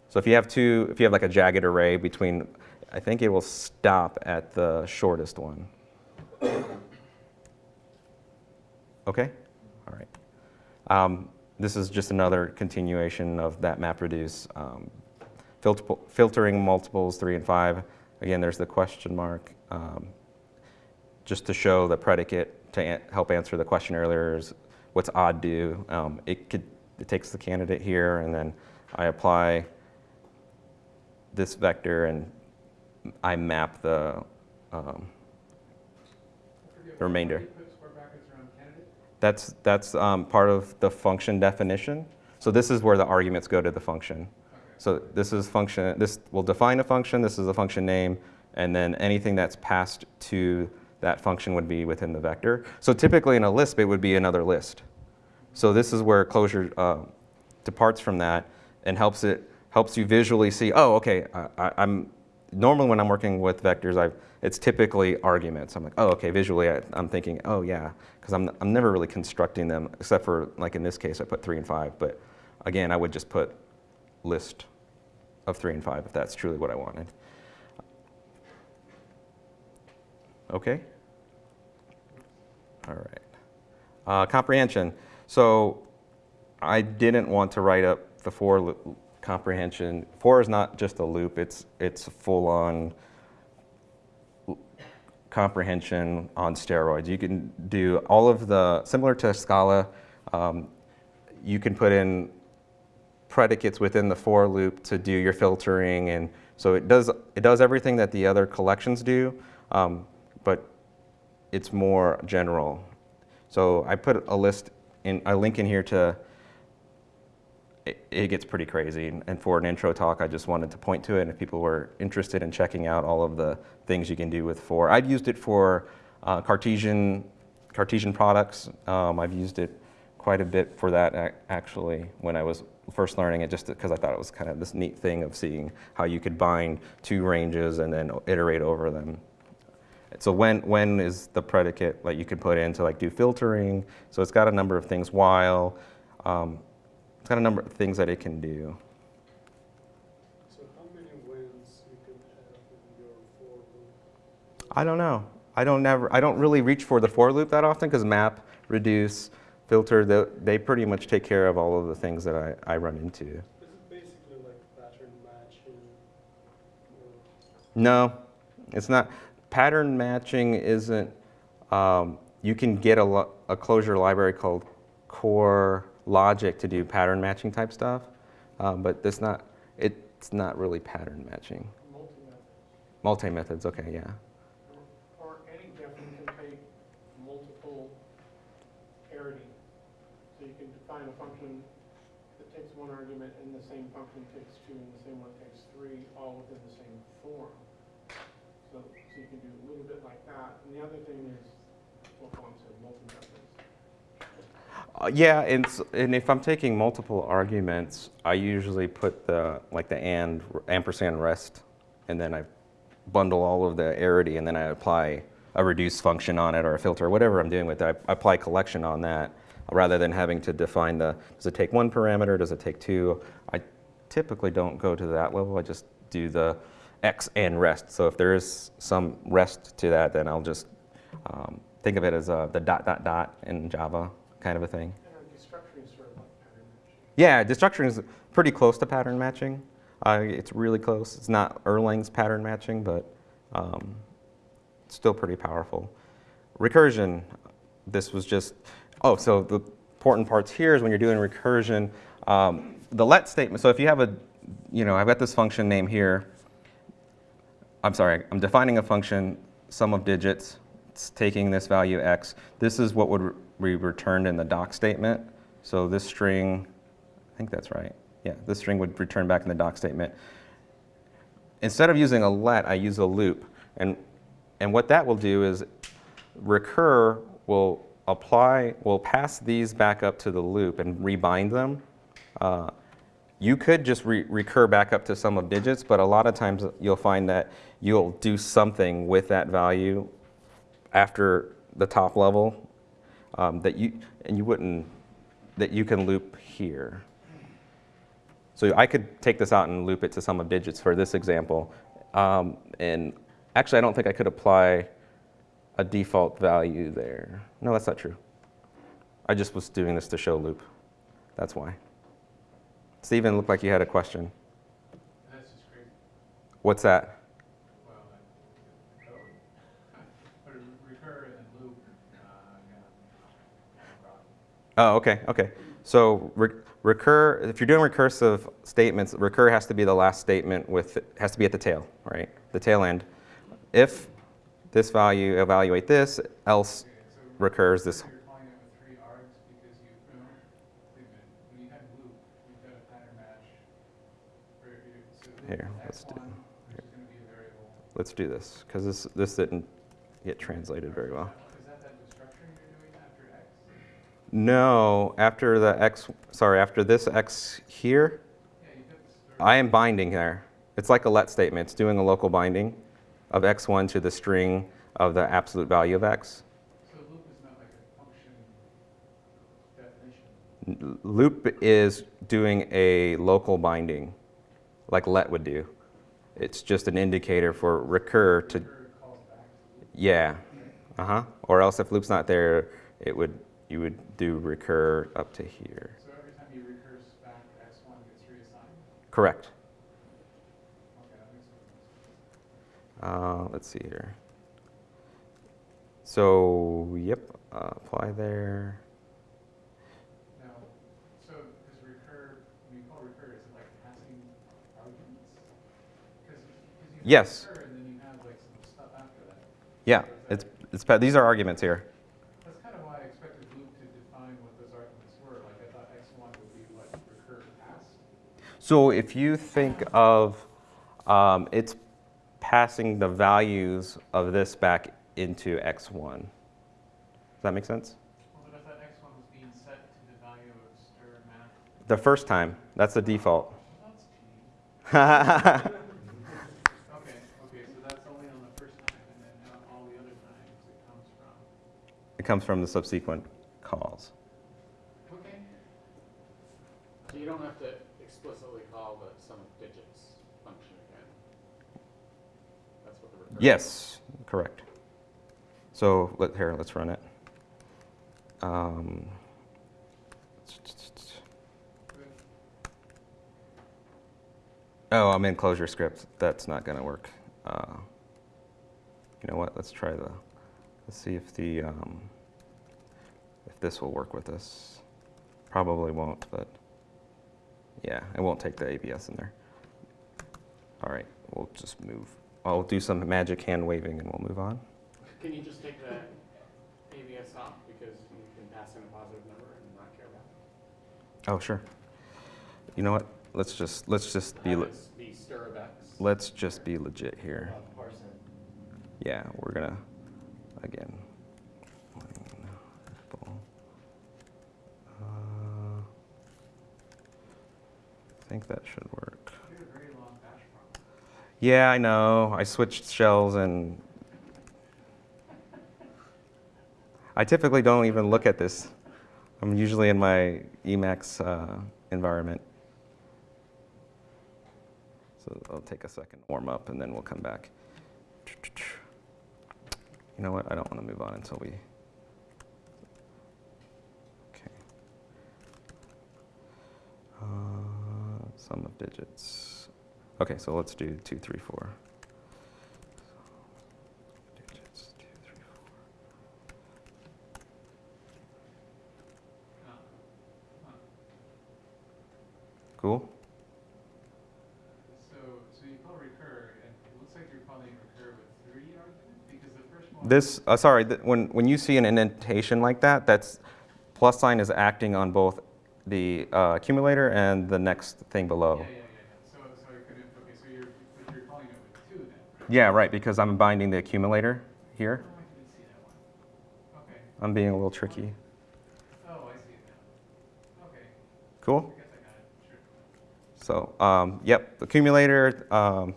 so if you have two, if you have like a jagged array between, I think it will stop at the shortest one. Okay? All right. Um, this is just another continuation of that map reduce. Um, filter, filtering multiples three and five. Again, there's the question mark. Um, just to show the predicate to help answer the question earlier is what's odd do. Um, it could it takes the candidate here and then I apply this vector and I map the um, The remainder. why you put square brackets around candidate. That's, that's um, part of the function definition. So this is where the arguments go to the function. Okay. So this is function, this will define a function, this is the function name, and then anything that's passed to that function would be within the vector. So typically in a Lisp, it would be another list. So this is where Clojure uh, departs from that and helps it helps you visually see. Oh, okay. I, I'm normally when I'm working with vectors, I've it's typically arguments. I'm like, oh, okay. Visually, I, I'm thinking, oh yeah, because I'm I'm never really constructing them except for like in this case, I put three and five. But again, I would just put list of three and five if that's truly what I wanted. Okay. All right. Uh, comprehension. So I didn't want to write up the for comprehension. For is not just a loop, it's, it's full on comprehension on steroids. You can do all of the, similar to Scala, um, you can put in predicates within the for loop to do your filtering and so it does, it does everything that the other collections do, um, but it's more general. So I put a list in, a link in here to, it, it gets pretty crazy. And for an intro talk, I just wanted to point to it. And if people were interested in checking out all of the things you can do with for, I've used it for uh, Cartesian, Cartesian products. Um, I've used it quite a bit for that actually when I was first learning it just because I thought it was kind of this neat thing of seeing how you could bind two ranges and then iterate over them. So when, when is the predicate like you can put in to like do filtering. So it's got a number of things while, um, it's got a number of things that it can do. So how many wins you can have in your for loop? I don't know. I don't never, I don't really reach for the for loop that often because map, reduce, filter, they, they pretty much take care of all of the things that I, I run into. Is it basically like pattern matching? No, it's not. Pattern matching isn't, um, you can get a, a Clojure library called Core Logic to do pattern matching type stuff, um, but it's not, it's not really pattern matching. multi-method. Multi-methods, okay, yeah. Or any different can take multiple parity. So you can define a function that takes one argument and the same function takes two and the same one takes three, all within the same form. So, so you can do a little bit like that. And the other thing is. Uh, yeah, and, and if I'm taking multiple arguments, I usually put the, like the and, ampersand rest, and then I bundle all of the arity, and then I apply a reduce function on it or a filter, whatever I'm doing with it. I apply collection on that, rather than having to define the, does it take one parameter, does it take two? I typically don't go to that level, I just do the x and rest. So if there is some rest to that, then I'll just um, think of it as uh, the dot, dot, dot in Java kind of a thing. And our destructuring is sort of like. Yeah, destructuring is pretty close to pattern matching. Uh, it's really close. It's not Erlang's pattern matching, but um, it's still pretty powerful. Recursion, this was just, oh, so the important parts here is when you're doing recursion, um, the let statement, so if you have a, you know, I've got this function name here. I'm sorry, I'm defining a function, sum of digits, it's taking this value x. This is what would be returned in the doc statement. So this string, I think that's right. Yeah, this string would return back in the doc statement. Instead of using a let, I use a loop. And, and what that will do is recur will apply, will pass these back up to the loop and rebind them. Uh, you could just re recur back up to sum of digits, but a lot of times you'll find that you'll do something with that value after the top level um, that you, and you wouldn't, that you can loop here. So I could take this out and loop it to sum of digits for this example. Um, and actually, I don't think I could apply a default value there. No, that's not true. I just was doing this to show loop. That's why. Steven, looked like you had a question. That's just crazy. What's that? Well, I, code. A recur and then loop, uh. Oh, okay, okay. So re recur, if you're doing recursive statements, recur has to be the last statement with, has to be at the tail, right? The tail end. If this value, evaluate this, else recurs this. Here, let's do- X1, which is gonna be a variable. Let's do this, because this, this didn't get translated very well. No, after the x, sorry, after this x here, I am binding there. It's like a let statement. It's doing a local binding of x1 to the string of the absolute value of x. So loop is not like a function definition. Loop is doing a local binding, like let would do. It's just an indicator for recur to, Recur calls back to loop. yeah, uh-huh. Or else if loop's not there, it would you would do recur up to here. So every time you recurse back, X one gets reassigned? Correct. Okay, that makes sense. Uh, let's see here. So, yep, uh, apply there. Yes. recur and then you have like some stuff after that. Yeah, it's, it's, these are arguments here. That's kind of why I expected Luke to define what those arguments were. Like I thought X one would be what recur passed. So if you think of, um, it's passing the values of this back into x1. Does that make sense? Well, but I thought X one was being set to the value of str math. The first time, that's the default. Well, that's It comes from the subsequent calls. Okay. So you don't have to explicitly call the sum of digits function again. That's what the. Yes, correct. So let, here, let's run it. Um, oh, I'm in ClojureScript. That's not going to work. Uh, you know what? Let's try the. Let's see if the um, this will work with this. Probably won't, but yeah, it won't take the ABS in there. All right, we'll just move. I'll do some magic hand waving and we'll move on. Can you just take the ABS off because you can pass in a positive number and not care about it? Oh, sure. You know what? Let's just let's just be le- be str of X. let's just be legit here. Yeah, we're gonna again. Think that should work. Yeah, I know. I switched shells and I typically don't even look at this. I'm usually in my Emacs uh, environment. So I'll take a second to warm up and then we'll come back. You know what? I don't want to move on until we. Sum of digits. Okay, so let's do two, three, four. Digits, two, three, four. Cool. So, so you call recur, and it looks like you're calling recur with three arguments, because the first one. This, uh, sorry, th- when, when you see an indentation like that, that's, plus sign is acting on both the uh, accumulator and the next thing below. Yeah, yeah, yeah. So, so I couldn't, okay, so you're, you're calling it with two then, right? Yeah, right, because I'm binding the accumulator here. Oh, I didn't see that one. Okay, I'm being a little tricky. oh, I see it now. Okay, Cool? I guess I got it, sure. So, um, yep, accumulator. Um,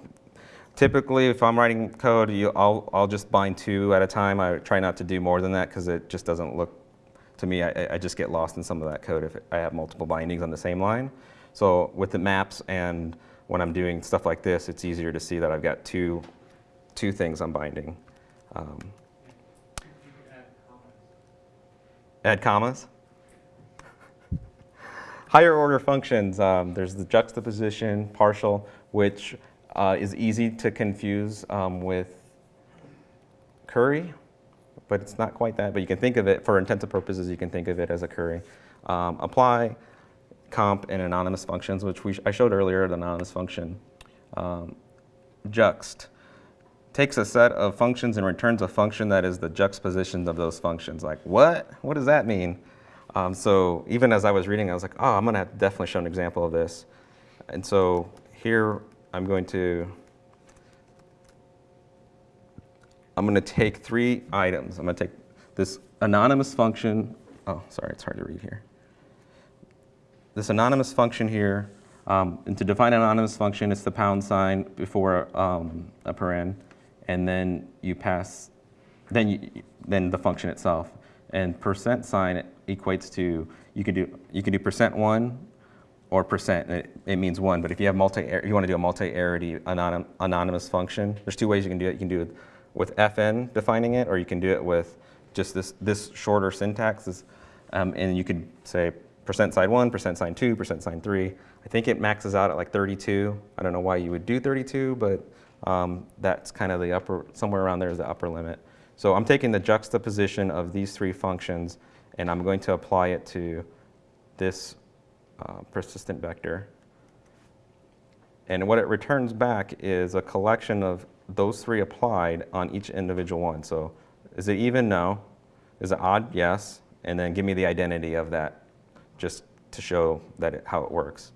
typically, if I'm writing code, you, I'll, I'll just bind two at a time. I try not to do more than that because it just doesn't look, to me, I, I just get lost in some of that code if I have multiple bindings on the same line. So with the maps and when I'm doing stuff like this, it's easier to see that I've got two, two things I'm binding. Um. Add commas. Higher order functions, um, there's the juxtaposition, partial, which uh, is easy to confuse um, with curry, but it's not quite that. But you can think of it, for intensive purposes, you can think of it as a curry. Um, apply, comp, and anonymous functions, which we, I showed earlier, the anonymous function. Um, juxt takes a set of functions and returns a function that is the juxtaposition of those functions. Like, what? What does that mean? Um, so even as I was reading, I was like, oh, I'm going to definitely show an example of this. And so here I'm going to, I'm going to take three items. I'm going to take this anonymous function. Oh, sorry, it's hard to read here. This anonymous function here, um, and to define an anonymous function, it's the pound sign before um, a paren, and then you pass, then you, then the function itself. And percent sign equates to you can do you can do percent one or percent. It, it means one, but if you have multi, you want to do a multi-arity anonym, anonymous function, there's two ways you can do it. You can do it with fn defining it, or you can do it with just this this shorter syntax. This Um, and you could say percent sign one, percent sign two, percent sign three. I think it maxes out at like 32. I don't know why you would do 32, but um, that's kind of the upper, somewhere around there is the upper limit. So I'm taking the juxtaposition of these three functions and I'm going to apply it to this uh, persistent vector. And what it returns back is a collection of those three applied on each individual one. So is it even? No. Is it odd? Yes. And then give me the identity of that just to show that it, how it works.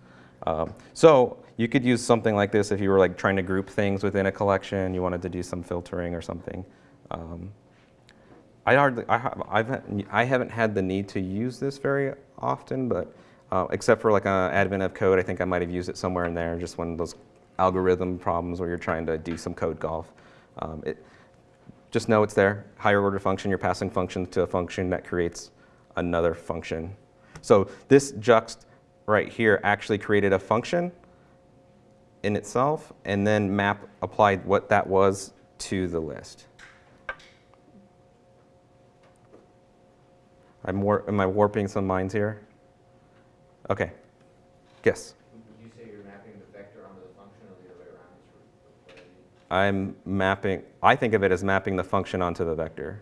Um, so you could use something like this if you were like trying to group things within a collection, you wanted to do some filtering or something. Um, I hardly, I, ha- I've, I haven't had the need to use this very often, but uh, except for like an advent of code, I think I might have used it somewhere in there, just of those algorithm problems where you're trying to do some code golf. Um, it, just know it's there, higher order function, you're passing functions to a function that creates another function. So this juxt right here actually created a function in itself and then map applied what that was to the list. Am I warping some minds here? Okay. Yes. Would you say you're mapping the vector onto the function or the other way around? Is what I mean. I'm mapping, I think of it as mapping the function onto the vector.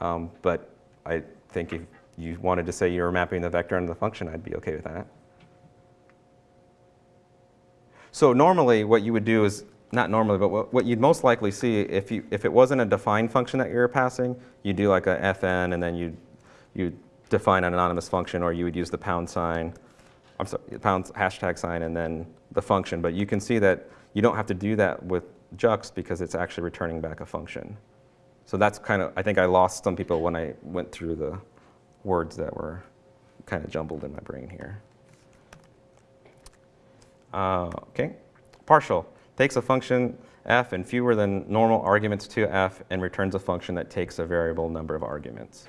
Um, but I think if you wanted to say you were mapping the vector onto the function, I'd be okay with that. So normally what you would do is, not normally, but what, what you'd most likely see if, you, if it wasn't a defined function that you were passing, you do like a fn and then you you define an anonymous function or you would use the pound sign, I'm sorry, pound hashtag sign and then the function. But you can see that you don't have to do that with Juxt because it's actually returning back a function. So that's kind of, I think I lost some people when I went through the words that were kind of jumbled in my brain here. Uh, okay, partial takes a function f and fewer than normal arguments to f and returns a function that takes a variable number of arguments.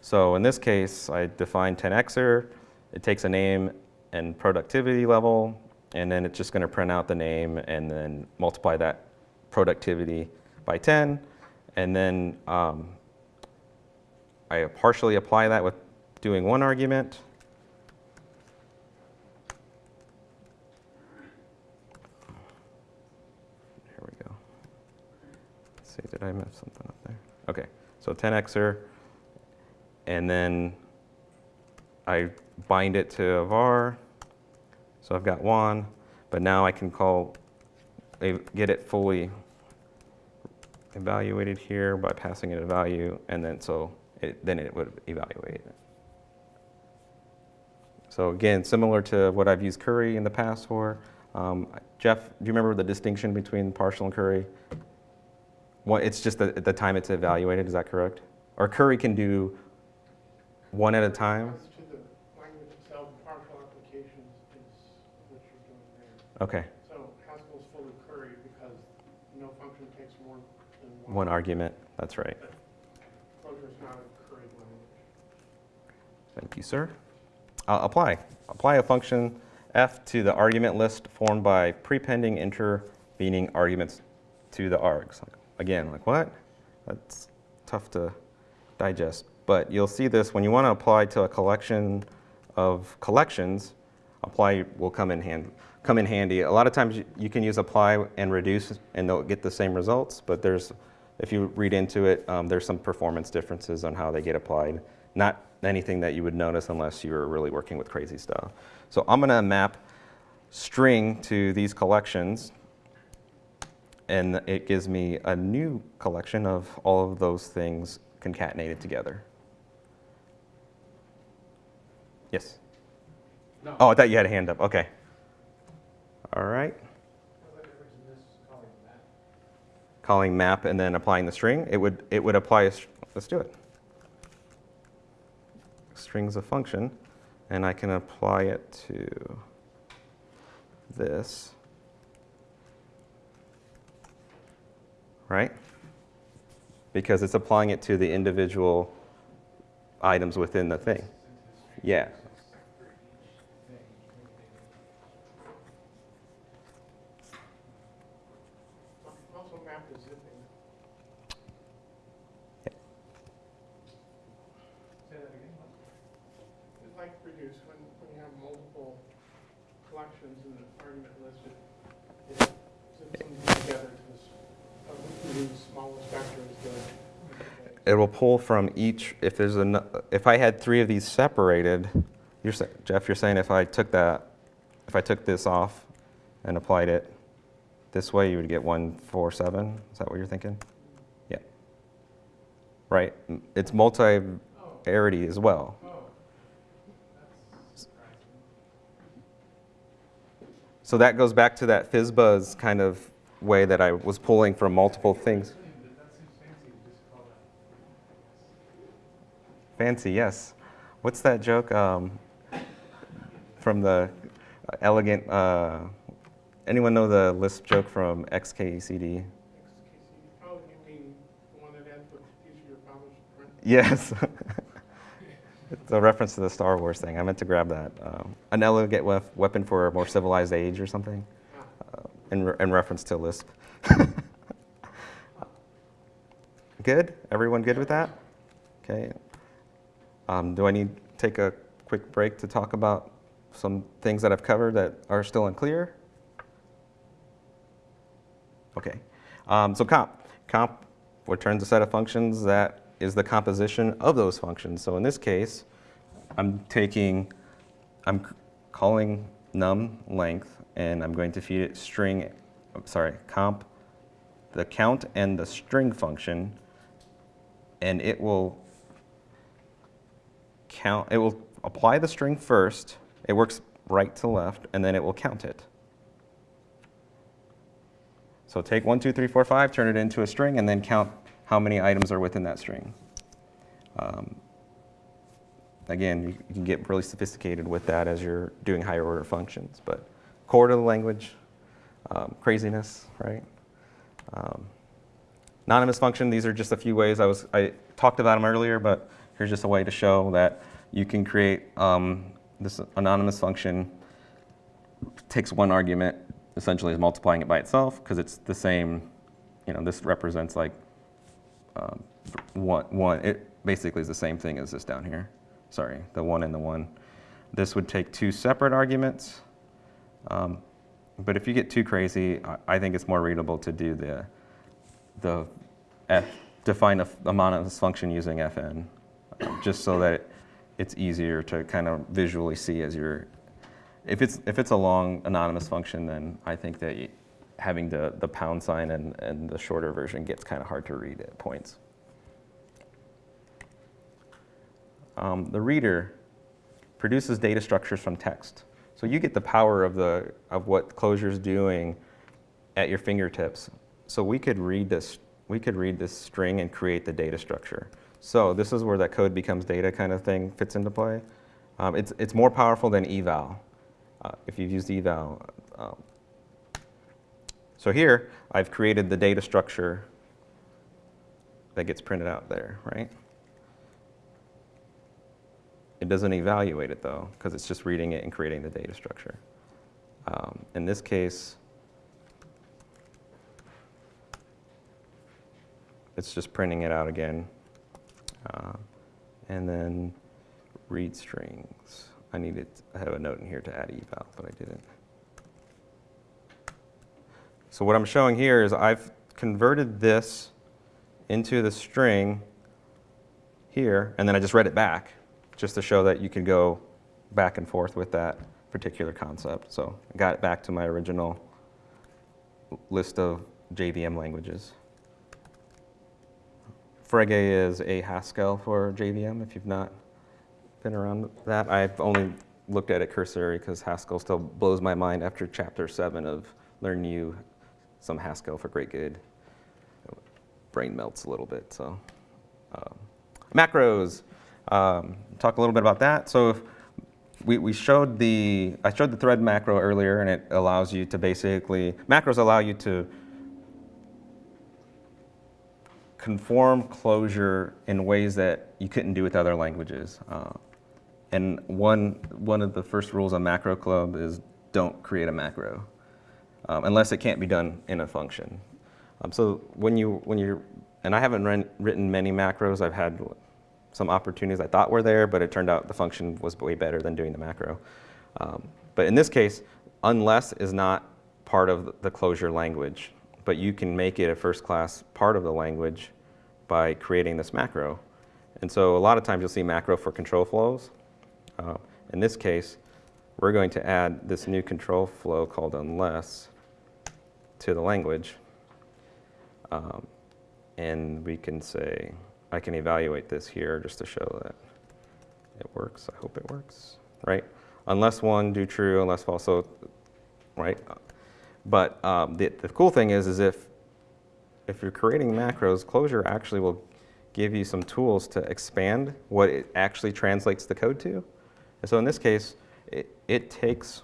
So in this case, I define 10xer. It takes a name and productivity level, and then it's just going to print out the name and then multiply that productivity by 10. And then um, I partially apply that with doing one argument. Here we go. Let's see, did I miss something up there? Okay, so 10xer and then I bind it to a var. So I've got one, but now I can call, get it fully evaluated here by passing it a value, and then so it, then it would evaluate it. So again, similar to what I've used curry in the past for. Um, Jeff, do you remember the distinction between partial and curry? One, it's just the, at the time it's evaluated, is that correct? Or curry can do one at a time? As to the language itself, partial applications is what you're doing there. Okay, So Haskell's fully curried because no function takes more than one. argument, that's right. Clojure is not a curried language. Thank you, sir. Uh, apply. Apply a function f to the argument list formed by prepending intervening arguments to the args. Again, like what? That's tough to digest. But you'll see this when you want to apply to a collection of collections, apply will come in, hand, come in handy. A lot of times you, you can use apply and reduce and they'll get the same results, but there's, if you read into it, um, there's some performance differences on how they get applied. Not anything that you would notice unless you were really working with crazy stuff. So I'm going to map string to these collections and it gives me a new collection of all of those things concatenated together. Yes? No. Oh, I thought you had a hand up. Okay. All right. What's the difference in this calling that? Calling map and then applying the string. It would, it would apply, a, let's do it. String's a function, and I can apply it to this. Right? Because it's applying it to the individual items within the thing. Yeah. Also map to zipping. Say that again. when, when you have multiple collections in the argument listed, it zips them together to this, uh, we can do smallest vector is the. It will pull from each, if there's an, if I had three of these separated, you're, Jeff, you're saying if I took that, if I took this off and applied it this way, you would get one, four, seven? Is that what you're thinking? Yeah. Right? It's multi-arity as well. So that goes back to that FizzBuzz kind of way that I was pulling from multiple things. That seems fancy to just call that. Fancy, yes. What's that joke um, from the elegant? Uh, anyone know the Lisp joke from XKCD? Oh, you the one that ends with each of your published print? Yes. it's a reference to the Star Wars thing. I meant to grab that. Um, an elegant wef- weapon for a more civilized age or something, uh, in, re- in reference to Lisp. good? Everyone good with that? Okay. Um, do I need to take a quick break to talk about some things that I've covered that are still unclear? Okay. Um, so comp. Comp returns a set of functions that is the composition of those functions. So in this case, I'm taking, I'm calling num length, and I'm going to feed it string, I'm sorry, comp, the count and the string function, and it will count, it will apply the string first, it works right to left, and then it will count it. So take one, two, three, four, five, turn it into a string, and then count how many items are within that string. Um, again, you, you can get really sophisticated with that as you're doing higher order functions, but core to the language, um, craziness, right? Um, anonymous function, these are just a few ways I was, I talked about them earlier, but here's just a way to show that you can create um, this anonymous function takes one argument, essentially is multiplying it by itself because it's the same, you know, this represents like um, one, one, it basically is the same thing as this down here. Sorry, the one and the one. This would take two separate arguments. Um, but if you get too crazy, I, I think it's more readable to do the, the F, define a a monolith function using fn, just so that it's easier to kind of visually see as you're if it's, if it's a long anonymous function, then I think that having the, the pound sign and, and the shorter version gets kind of hard to read at points. Um, the reader produces data structures from text. So you get the power of, the, of what Clojure's doing at your fingertips. So we could read this, we could read this string and create the data structure. So this is where that code becomes data kind of thing fits into play. Um, it's, it's more powerful than eval uh, if you've used eval. Um, so here, I've created the data structure that gets printed out there, right? It doesn't evaluate it though, because it's just reading it and creating the data structure. Um, in this case, it's just printing it out again. Uh, and then read strings. I needed, I have a note in here to add eval, but I didn't. So what I'm showing here is I've converted this into the string here, and then I just read it back, just to show that you can go back and forth with that particular concept. So I got it back to my original list of JVM languages. Frege is a Haskell for JVM, if you've not been around that. I've only looked at it cursory because Haskell still blows my mind after chapter seven of Learn You some Haskell for great good. Brain melts a little bit. So, um, macros. Um, talk a little bit about that. So, if we, we showed the I showed the thread macro earlier, and it allows you to basically macros allow you to conform Clojure in ways that you couldn't do with other languages. Uh, and one, one of the first rules of Macro Club is don't create a macro um, unless it can't be done in a function. Um, so when you, when you're, and I haven't written many macros, I've had some opportunities I thought were there, but it turned out the function was way better than doing the macro. Um, but in this case, unless is not part of the Clojure language, but you can make it a first class part of the language by creating this macro. And so a lot of times you'll see macro for control flows. Uh, in this case, we're going to add this new control flow called unless to the language. Um, and we can say, I can evaluate this here just to show that it works. I hope it works, right? Unless one, do true, unless false, so, right? But um, the, the cool thing is, is if, if you're creating macros, Clojure actually will give you some tools to expand what it actually translates the code to. And so in this case, it, it takes,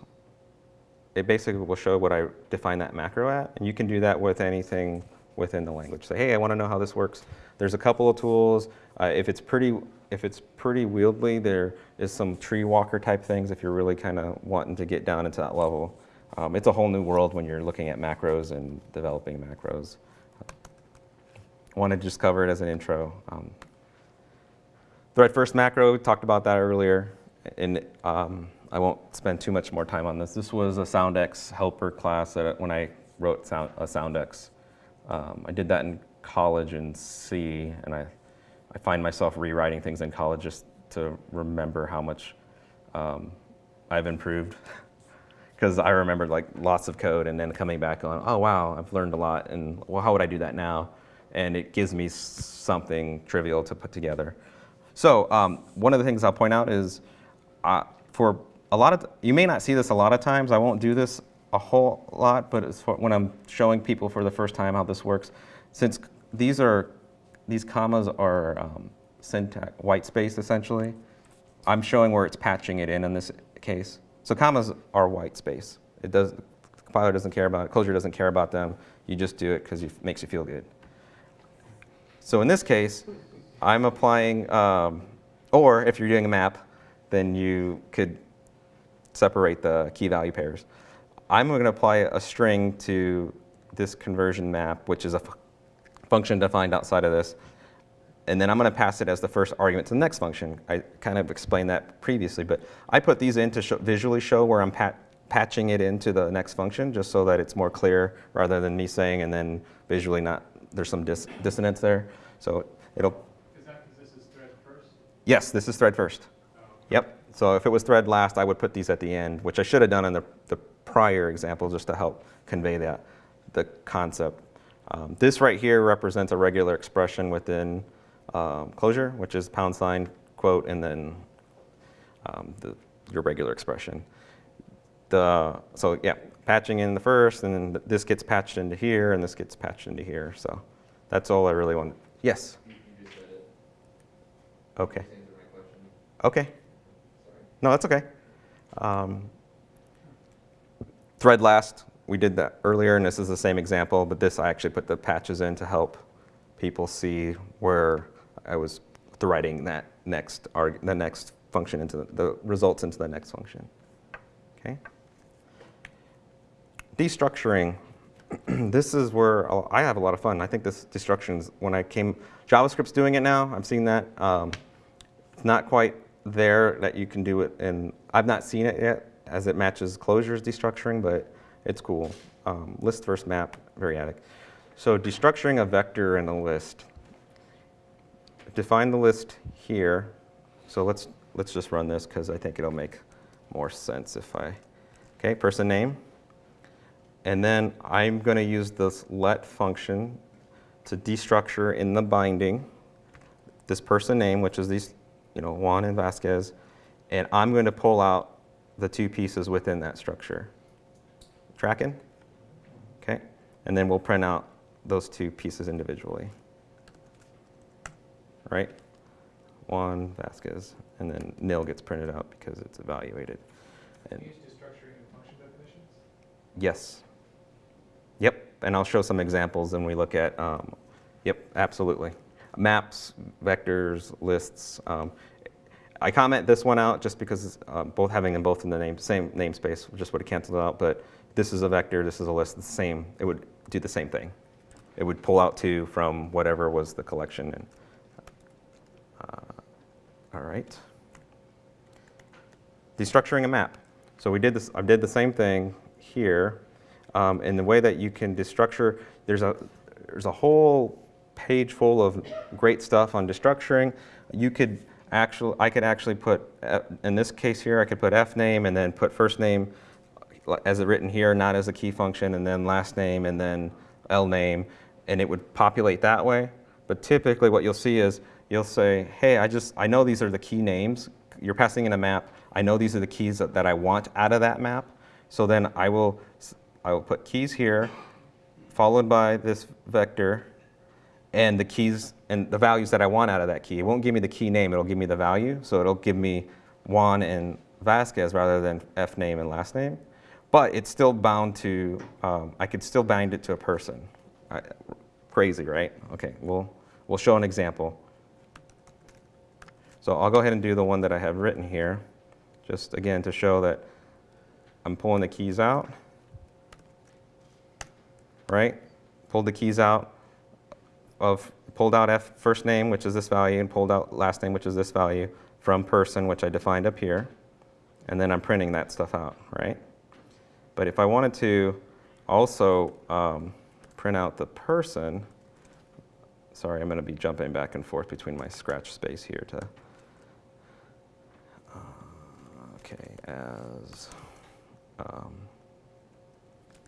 it basically will show what I define that macro at, and you can do that with anything within the language. Say, hey, I want to know how this works. There's a couple of tools. Uh, if it's pretty, if it's pretty wieldly, there is some tree walker type things if you're really kind of wanting to get down into that level. Um, it's a whole new world when you're looking at macros and developing macros. I want to just cover it as an intro. Um, thread first macro, We talked about that earlier, and um, I won't spend too much more time on this. This was a Soundex helper class that when I wrote sound, a Soundex. Um, I did that in college in C, and I, I find myself rewriting things in college just to remember how much um, I've improved. Because I remembered like lots of code and then coming back on, oh wow, I've learned a lot, and well, how would I do that now? And it gives me something trivial to put together. So um, one of the things I'll point out is uh, for a lot of, you may not see this a lot of times, I won't do this a whole lot, but when I'm showing people for the first time how this works, since these are, these commas are um, syntax, white space essentially, I'm showing where it's patching it in in this case. So commas are white space. It does, the compiler doesn't care about it, Clojure doesn't care about them. You just do it because it makes you feel good. So in this case, I'm applying, um, or if you're doing a map, then you could separate the key value pairs. I'm going to apply a string to this conversion map, which is a function defined outside of this. And then I'm going to pass it as the first argument to the next function. I kind of explained that previously, but I put these in to show, visually show where I'm pat patching it into the next function, just so that it's more clear rather than me saying and then visually not, there's some dis dissonance there. So it'll. Is that because this is thread first? Yes, this is thread first. Oh, Yep. So if it was thread last, I would put these at the end, which I should have done in the, the prior example just to help convey that, the concept. Um, this right here represents a regular expression within um, Clojure, which is pound sign, quote, and then um, the, your regular expression. The, so yeah, patching in the first, and then this gets patched into here, and this gets patched into here. So that's all I really want. Yes? You, you just said it. Okay. Answered my question. Okay. Sorry. No, that's okay. Um, thread last, we did that earlier, and this is the same example, but this I actually put the patches in to help people see where I was threading that next arg the next function into the, the results into the next function. Okay. Destructuring. this is where I'll- I have a lot of fun. I think this destruction is when I came. JavaScript's doing it now. I'm seeing that. Um, it's not quite there that you can do it, and I've not seen it yet as it matches Clojure's destructuring, but it's cool. Um, list versus map, very variadic. So destructuring a vector and a list. Define the list here. So let's let's just run this because I think it'll make more sense if I. Okay, person name. And then I'm going to use this let function to destructure in the binding this person name, which is these, you know, Juan and Vasquez, and I'm going to pull out the two pieces within that structure. Tracking? Okay. And then we'll print out those two pieces individually. Right? Juan Vasquez, and then nil gets printed out because it's evaluated. Can And you use destructuring in function definitions? yes. Yep. And I'll show some examples when we look at, um, yep, absolutely. Maps, vectors, lists. Um, I comment this one out just because uh, both having them both in the name, same namespace just would have canceled out. But this is a vector, this is a list, the same. It would do the same thing. It would pull out two from whatever was the collection. And, All right. Destructuring a map. So we did this, I did the same thing here. Um, and the way that you can destructure, there's a, there's a whole page full of great stuff on destructuring. You could actually, I could actually put, uh, in this case here, I could put F name and then put first name as it written here, not as a key function, and then last name and then L name, and it would populate that way. But typically what you'll see is you'll say, hey, I just, I know these are the key names. You're passing in a map. I know these are the keys that, that I want out of that map. So then I will, I will put keys here, followed by this vector, and the keys and the values that I want out of that key. It won't give me the key name, it'll give me the value. So it'll give me Juan and Vasquez rather than F name and last name. But it's still bound to, um, I could still bind it to a person. I, crazy, right? Okay, we'll, we'll show an example. So I'll go ahead and do the one that I have written here, just again to show that I'm pulling the keys out, right? Pulled the keys out of, pulled out F first name, which is this value, and pulled out last name, which is this value, from person, which I defined up here. And then I'm printing that stuff out, right? But if I wanted to also um, print out the person, sorry, I'm going to be jumping back and forth between my scratch space here to, okay, as um,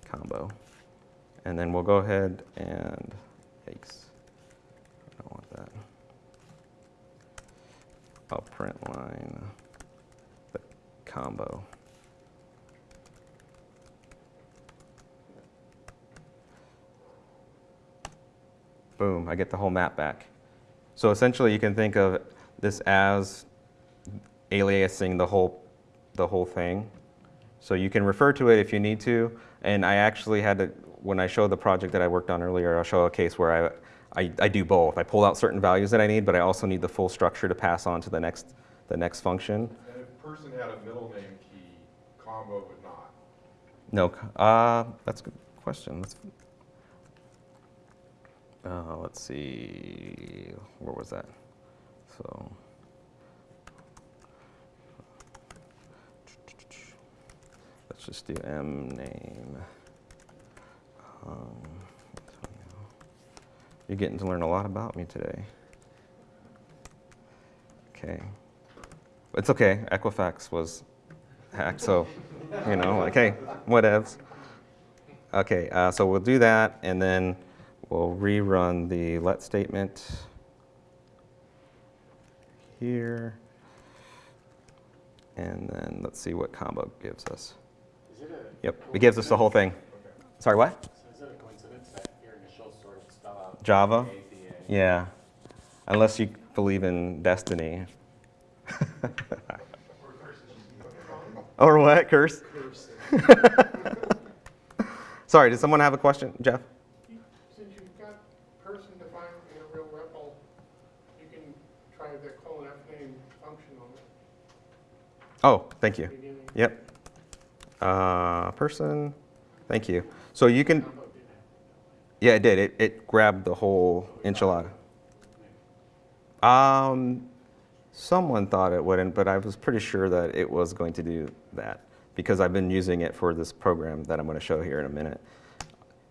combo. And then we'll go ahead and, yikes, I don't want that. I'll print line the combo. Boom, I get the whole map back. So essentially you can think of this as aliasing the whole, the whole thing. So you can refer to it if you need to. And I actually had to, when I show the project that I worked on earlier, I'll show a case where I, I, I do both. I pull out certain values that I need, but I also need the full structure to pass on to the next, the next function. And if person had a middle name key, combo would not. No, uh, that's a good question. Let's, uh, let's see, where was that? So. Let's just do M name. Um, You're getting to learn a lot about me today. Okay. It's okay, Equifax was hacked, so, you know, like, hey, whatevs. Okay, uh, so we'll do that, and then we'll rerun the let statement here. And then let's see what combo gives us. Is it? Yep, it gives us the whole thing. Sorry, what? So is it a coincidence that your initials sort of spell out? Java? Yeah, unless you believe in destiny. or what? Curse? Sorry, did someone have a question, Jeff? Since you've got person defined in a real REPL, you can try the colon F name function on the Oh, thank you. beginning. Yep. Uh, person, thank you. So you can, yeah, it did. It, it grabbed the whole enchilada. Um, someone thought it wouldn't, but I was pretty sure that it was going to do that because I've been using it for this program that I'm going to show here in a minute.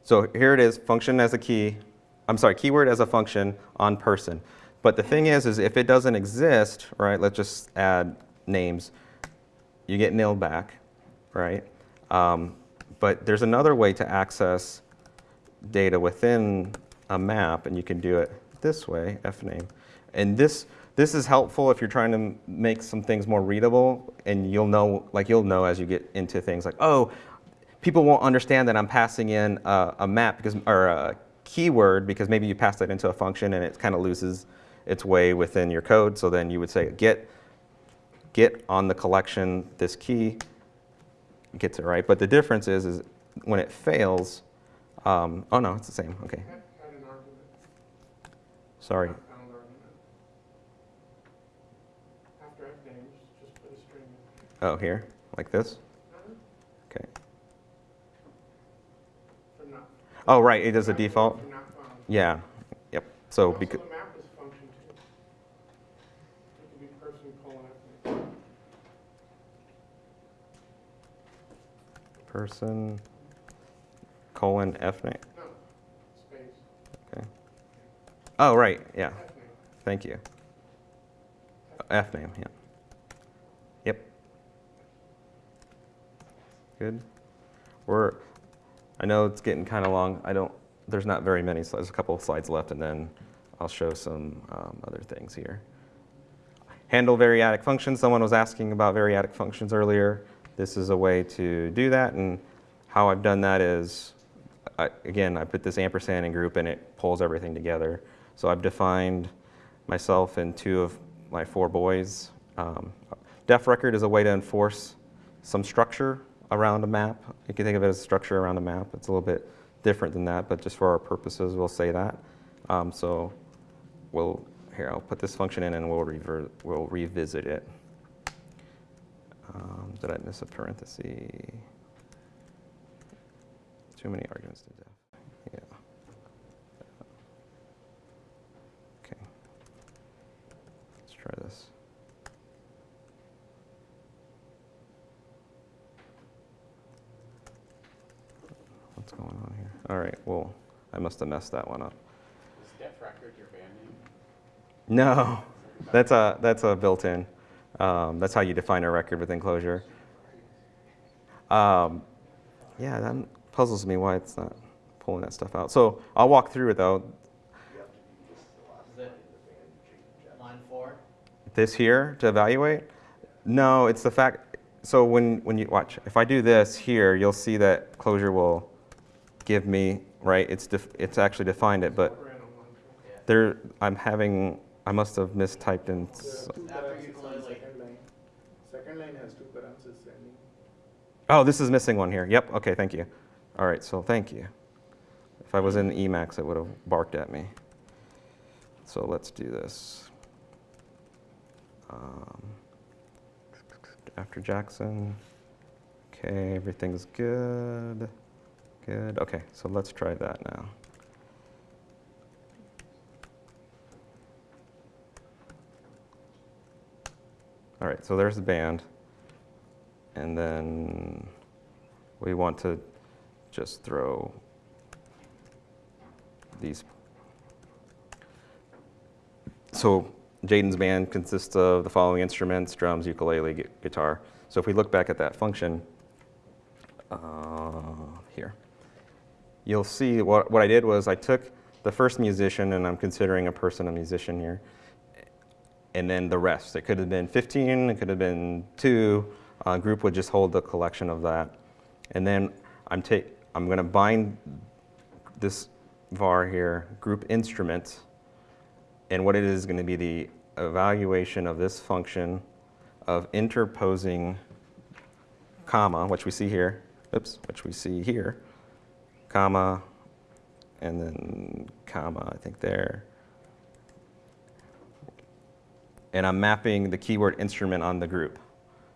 So here it is, function as a key, I'm sorry, keyword as a function on person. But the thing is, is if it doesn't exist, right, let's just add names, you get nil back, right? Um, but there's another way to access data within a map, and you can do it this way, fname. And this, this is helpful if you're trying to make some things more readable, and you'll know, like you'll know as you get into things like, oh, people won't understand that I'm passing in a, a map because, or a keyword because maybe you pass that into a function and it kind of loses its way within your code. So then you would say get, get on the collection this key, gets it right. But the difference is, is when it fails, um, oh no, it's the same. Okay, Add add an argument, sorry. not found argument. After F names, just put a string. in. Oh, here, like this. Uh-huh. Okay. Oh, right. It is a default. For not found. Yeah. Yep. So because the map is a function too. It could be person person, colon, F name. No, space, Okay. Oh, right, yeah, thank you. F name, yeah. Yep. Good. We're, I know it's getting kind of long. I don't, there's not very many slides, there's a couple of slides left, and then I'll show some um, other things here. Handle variadic functions. Someone was asking about variadic functions earlier. This is a way to do that, and how I've done that is, I, again, I put this ampersand in group, and it pulls everything together. So I've defined myself and two of my four boys. Um, def record is a way to enforce some structure around a map. You can think of it as structure around a map. It's a little bit different than that, but just for our purposes, we'll say that. Um, so we'll, here, I'll put this function in and we'll, we'll revisit it. Um, did I miss a parenthesis? Too many arguments to death. Yeah. Okay. Let's try this. What's going on here? All right, well, I must have messed that one up. Is Def Record your band name? No, that's a, that's a built-in. Um, that's how you define a record with enclosure. Um, yeah, that puzzles me why it's not pulling that stuff out. So I'll walk through it though. This here to evaluate? No, it's the fact, so when, when you, watch, if I do this here, you'll see that Clojure will give me, right, it's, it's actually defined it, but there, I'm having, I must have mistyped in, Two After parentheses you on close, like- second line. Second line has two oh, this is missing one here. Yep, okay, thank you. All right, so thank you. If I was in Emacs, it would have barked at me. So let's do this. Um, after Jackson. Okay, everything's good. Good. Okay, so let's try that now. All right, so there's the band. And then we want to just throw these. So Jaden's band consists of the following instruments, drums, ukulele, gu- guitar. So if we look back at that function uh, here, you'll see what, what I did was I took the first musician, and I'm considering a person a musician here, and then the rest. It could have been 15, it could have been two. Uh, group would just hold the collection of that. And then I'm, I'm going to bind this var here, group instrument, and what it is going to be the evaluation of this function of interposing comma, which we see here, oops, which we see here, comma, and then comma, I think there. And I'm mapping the keyword instrument on the group.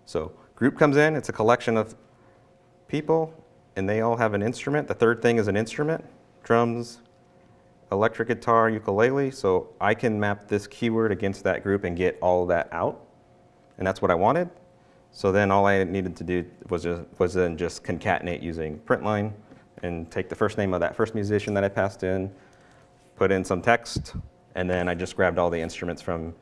So group comes in, it's a collection of people, and they all have an instrument. The third thing is an instrument, drums, electric guitar, ukulele. So I can map this keyword against that group and get all that out. And that's what I wanted. So then all I needed to do was, just, was then just concatenate using println and take the first name of that first musician that I passed in, put in some text, and then I just grabbed all the instruments from,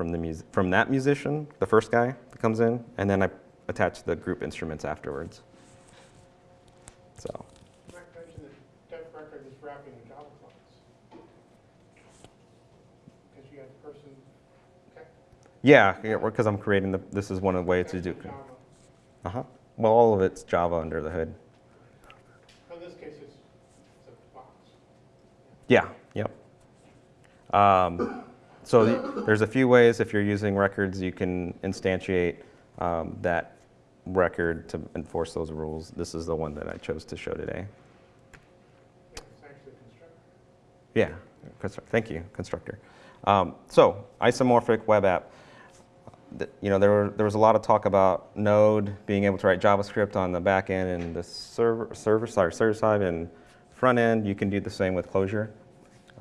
from, the mus- from that musician, the first guy that comes in, and then I attach the group instruments afterwards. So, yeah, because I'm creating the, this is one of the ways to do. Uh-huh. Well, all of it's Java under the hood. In this case, it's, it's a box. Yeah, yep. Um, so the, there's a few ways if you're using records you can instantiate um, that record to enforce those rules. This is the one that I chose to show today. Yeah, thank you, constructor. Um, so isomorphic web app. You know, there, were, there was a lot of talk about Node being able to write JavaScript on the back end and the server, server, sorry, server side and front end. You can do the same with Clojure.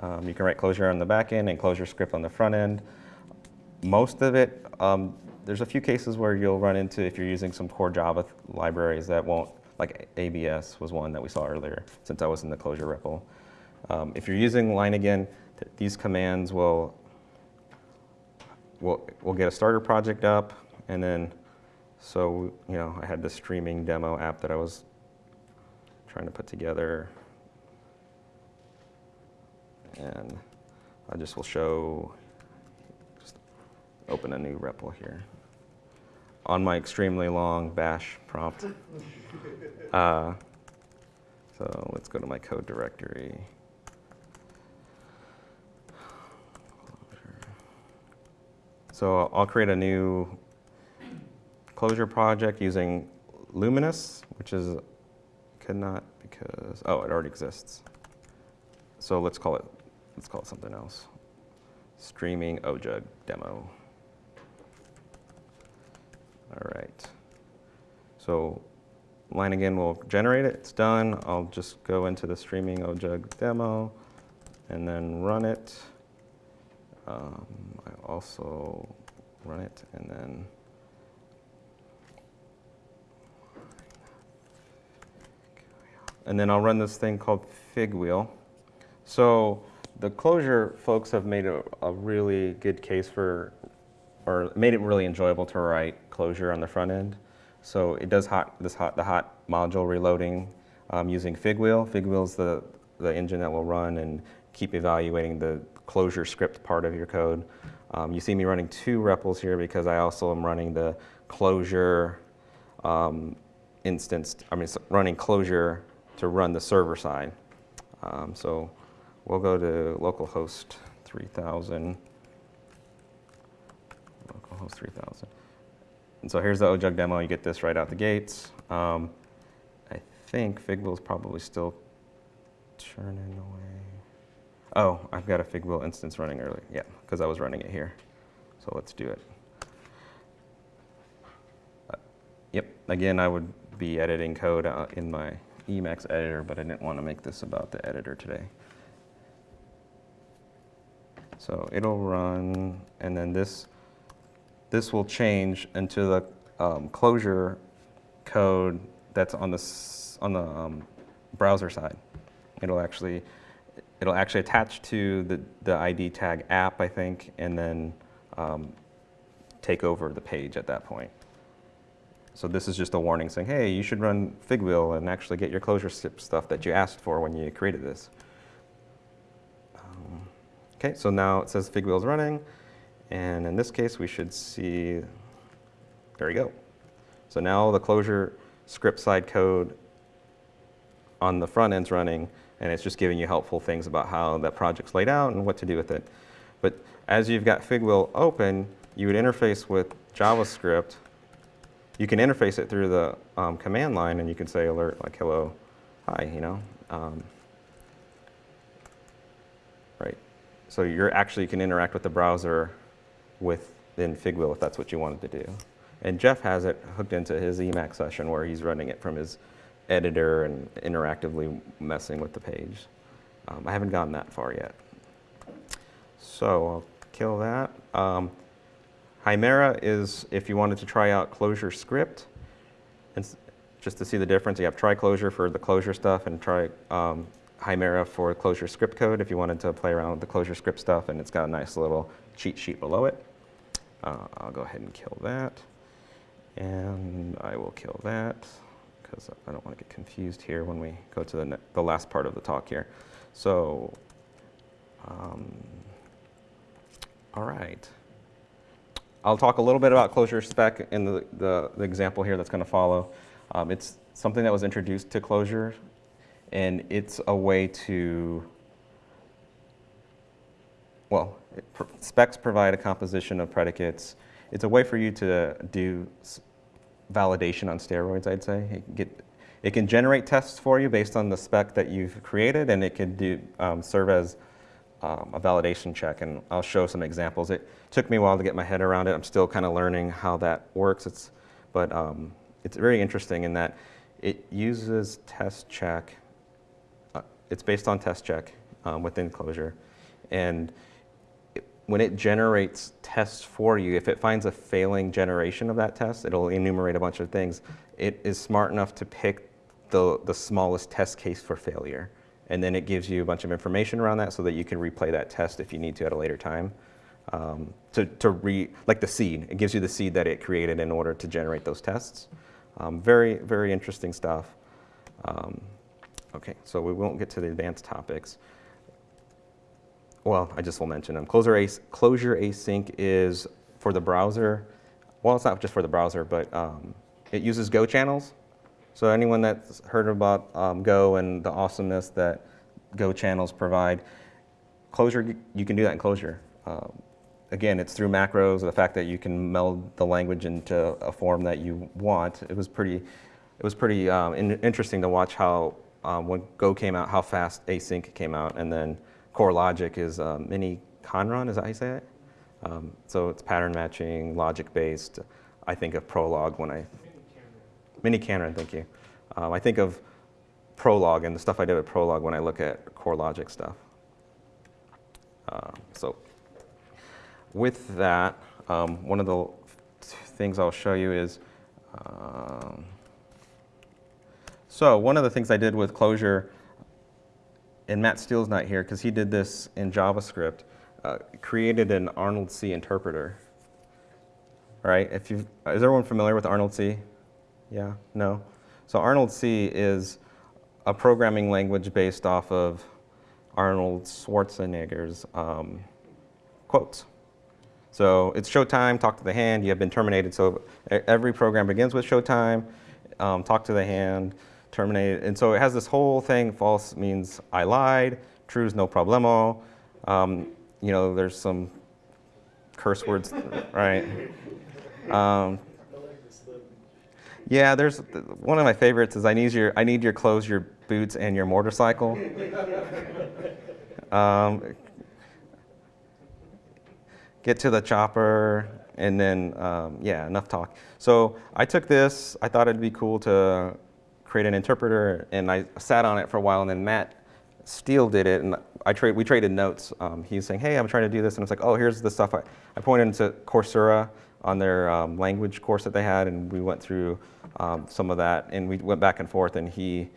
Um, you can write Clojure on the back end and ClojureScript on the front end. Most of it, um, there's a few cases where you'll run into if you're using some core Java libraries that won't like ABS was one that we saw earlier, since I was in the Clojure REPL. Um, if you're using Leiningen, th- these commands will, will, will get a starter project up, and then, so, you know, I had the streaming demo app that I was trying to put together. And I just will show, just open a new REPL here. On my extremely long bash prompt. Uh, so let's go to my code directory. So I'll create a new Clojure project using Luminus, which is, could not because, oh, it already exists. So let's call it, let's call it something else. Streaming OJUG demo. All right. So Leiningen will generate it. It's done. I'll just go into the streaming OJUG demo and then run it. Um, I also run it and then and then I'll run this thing called Figwheel. So the Clojure folks have made a, a really good case for, or made it really enjoyable to write Clojure on the front end. So it does hot, this hot, the hot module reloading um, using Figwheel. Figwheel is the, the engine that will run and keep evaluating the ClojureScript part of your code. Um, you see me running two REPLs here because I also am running the Clojure um, instance, I mean, running Clojure to run the server side. Um, so we'll go to localhost 3000. Localhost 3000. And so here's the OJUG demo. You get this right out the gates. Um, I think Figwheel is probably still churning away. Oh, I've got a Figwheel instance running early. Yeah, because I was running it here. So let's do it. Uh, yep, again, I would be editing code uh, in my Emacs editor, but I didn't want to make this about the editor today. So it'll run, and then this, this will change into the um, Clojure code that's on the, on the um, browser side. It'll actually, it'll actually attach to the, the ID tag app, I think, and then um, take over the page at that point. So this is just a warning saying, hey, you should run Figwheel and actually get your Clojure stuff that you asked for when you created this. Okay, so now it says Figwheel is running, and in this case, we should see, there we go. So now the closure script side code on the front end's running, and it's just giving you helpful things about how that project's laid out and what to do with it. But as you've got Figwheel open, you would interface with JavaScript. You can interface it through the um, command line, and you can say alert like hello, hi, you know. Um, right. So you're actually you can interact with the browser within Figwheel if that's what you wanted to do. And Jeff has it hooked into his Emacs session where he's running it from his editor and interactively messing with the page. Um, I haven't gotten that far yet. So I'll kill that. Um, Chimera is if you wanted to try out ClojureScript, and just to see the difference, you have try Clojure for the Clojure stuff and try um, Chimera for ClojureScript code if you wanted to play around with the ClojureScript stuff, and it's got a nice little cheat sheet below it. Uh, I'll go ahead and kill that. And I will kill that because I don't want to get confused here when we go to the, the last part of the talk here. So, um, all right. I'll talk a little bit about Clojure spec in the, the, the example here that's going to follow. Um, it's something that was introduced to Clojure, and it's a way to, well, pr- specs provide a composition of predicates. It's a way for you to do validation on steroids, I'd say. It can, get, it can generate tests for you based on the spec that you've created, and it can do, um, serve as um, a validation check. And I'll show some examples. It took me a while to get my head around it. I'm still kind of learning how that works. It's, but um, it's very interesting in that it uses test check. It's based on test check um, within Clojure. And it- when it generates tests for you, if it finds a failing generation of that test, it'll enumerate a bunch of things. It is smart enough to pick the, the smallest test case for failure. And then it gives you a bunch of information around that so that you can replay that test if you need to at a later time. Um, to, to re, like the seed, it gives you the seed that it created in order to generate those tests. Um, very, very interesting stuff. Um, okay, so we won't get to the advanced topics. Well, I just will mention them. Closure, Ace, Closure Async is for the browser. Well, it's not just for the browser, but um, it uses Go channels. So anyone that's heard about um, Go and the awesomeness that Go channels provide, Clojure, you can do that in Clojure. Um, again, it's through macros, the fact that you can meld the language into a form that you want. It was pretty, it was pretty um, in, interesting to watch how um, when Go came out, how fast async came out, and then Core Logic is um, mini Conron, is that how you say it? Um, so it's pattern matching, logic based. I think of Prolog when I miniKanren, thank you. Um, I think of Prolog and the stuff I did with Prolog when I look at core logic stuff. Uh, so with that, um, one of the things I'll show you is, um, so one of the things I did with Clojure, and Matt Steele's not here because he did this in JavaScript, uh, created an ArnoldC interpreter. Right? If you is everyone familiar with ArnoldC? Yeah? No? So ArnoldC is a programming language based off of Arnold Schwarzenegger's um, quotes. So it's showtime, talk to the hand, you have been terminated. So every program begins with showtime, um, talk to the hand, terminated. And so it has this whole thing, false means I lied, true is no problemo. Um, you know, there's some curse words, right? Um, yeah, there's one of my favorites is I need your I need your clothes, your boots, and your motorcycle. um, get to the chopper, and then um, yeah, enough talk. So I took this. I thought it'd be cool to create an interpreter, and I sat on it for a while, and then Matt Steele did it, and I trade we traded notes. Um, he's saying, "Hey, I'm trying to do this," and it's like, "Oh, here's the stuff." I, I pointed into Coursera on their um, language course that they had, and we went through um, some of that, and we went back and forth, and he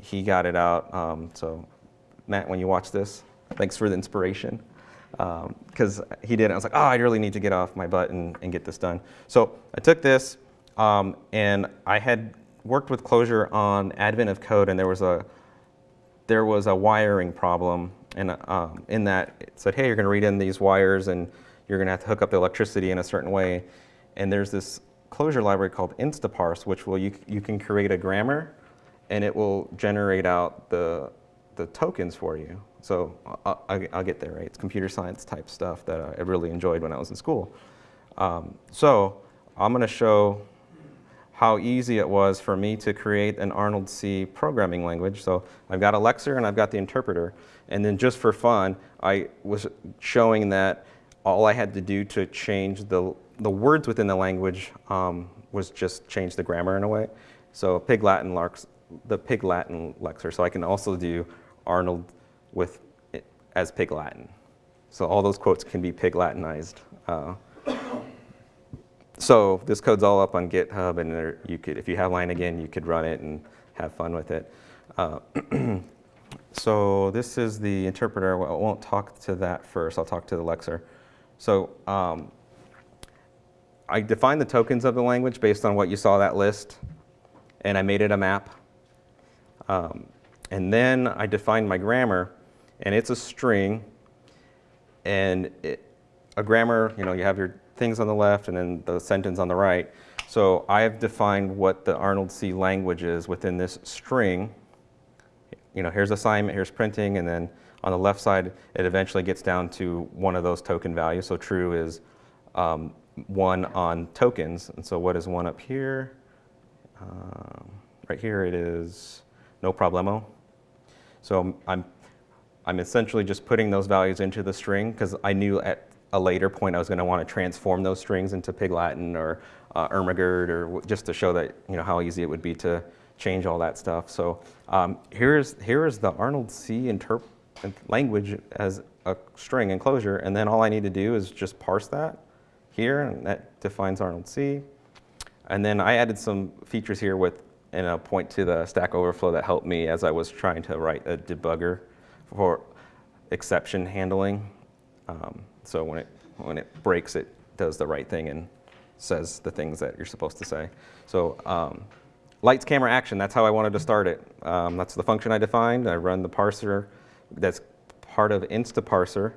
he got it out. Um, so, Matt, when you watch this, thanks for the inspiration, because he did. it. I was like, "Oh, I really need to get off my butt and, and get this done." So I took this, um, and I had worked with Clojure on Advent of Code, and there was a there was a wiring problem, and um, in that it said, hey, you're going to read in these wires, and you're going to have to hook up the electricity in a certain way. And there's this Clojure library called Instaparse, which will you you can create a grammar, and it will generate out the the tokens for you. So I'll, I'll I'll get there, right? It's computer science type stuff that I really enjoyed when I was in school. Um, so I'm going to show how easy it was for me to create an ArnoldC programming language. So I've got a lexer and I've got the interpreter. And then just for fun, I was showing that all I had to do to change the, the words within the language um, was just change the grammar in a way. So Pig Latin Larks, the Pig Latin Lexer. So I can also do Arnold with it as Pig Latin. So all those quotes can be Pig Latinized. Uh, so this code's all up on GitHub, and there, you could, if you have line again, you could run it and have fun with it. Uh, so this is the interpreter. I won't talk to that first. I'll talk to the Lexer. So um, I defined the tokens of the language based on what you saw that list, and I made it a map. Um, and then I defined my grammar, and it's a string. And it, a grammar, you know, you have your things on the left and then the sentence on the right. So I have defined what the ArnoldC language is within this string. You know, here's assignment, here's printing, and then on the left side, it eventually gets down to one of those token values. So true is um, one on tokens. And so what is one up here? Um, right here it is no problemo. So I'm, I'm essentially just putting those values into the string because I knew at a later point I was going to want to transform those strings into Pig Latin or uh, or just to show that you know how easy it would be to change all that stuff. So um, here's here is the ArnoldC interp- language as a string enclosure, and then all I need to do is just parse that here, and that defines ArnoldC. And then I added some features here with and I'll point to the Stack Overflow that helped me as I was trying to write a debugger for exception handling. Um, so when it, when it breaks, it does the right thing and says the things that you're supposed to say. So um, lights, camera, action, that's how I wanted to start it. Um, that's the function I defined. I run the parser that's part of Instaparser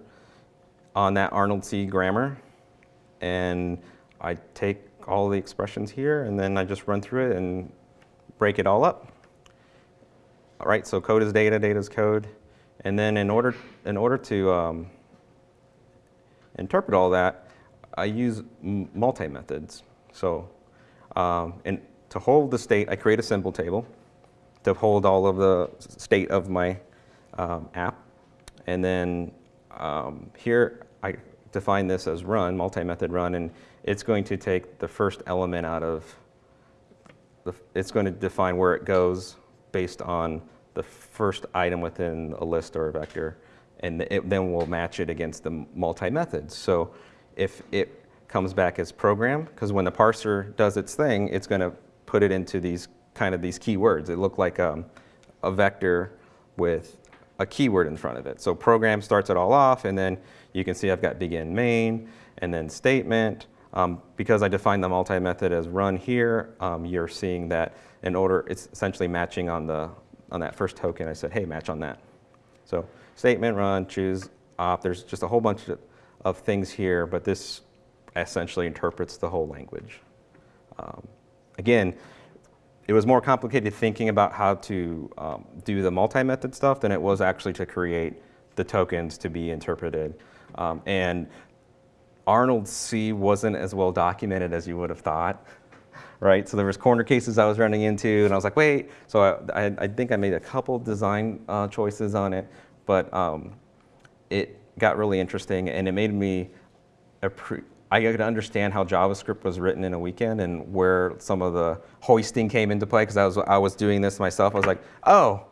on that ArnoldC grammar. And I take all the expressions here and then I just run through it and break it all up. All right, so code is data, data is code. And then in order, in order to um, interpret all that, I use multi-methods. So um, and to hold the state, I create a symbol table to hold all of the state of my um, app. And then um, here I define this as run, multi-method run, and it's going to take the first element out of, the, it's going to define where it goes based on the first item within a list or a vector, and it, then we'll match it against the multi-methods. So if it comes back as program, because when the parser does its thing, it's going to put it into these kind of these keywords. It look like um, a vector with a keyword in front of it. So program starts it all off, and then you can see I've got begin main, and then statement. Um, because I defined the multi-method as run here, um, you're seeing that in order, it's essentially matching on the on that first token. I said, hey, match on that. So statement, run, choose, op. There's just a whole bunch of, of things here, but this essentially interprets the whole language. Um, again, it was more complicated thinking about how to um, do the multi-method stuff than it was actually to create the tokens to be interpreted. Um, and ArnoldC wasn't as well documented as you would have thought, right? So there was corner cases I was running into, and I was like, wait. So I, I, I think I made a couple design uh, choices on it, but um, it got really interesting, and it made me I could understand how JavaScript was written in a weekend and where some of the hoisting came into play because I was I was doing this myself. I was like, oh,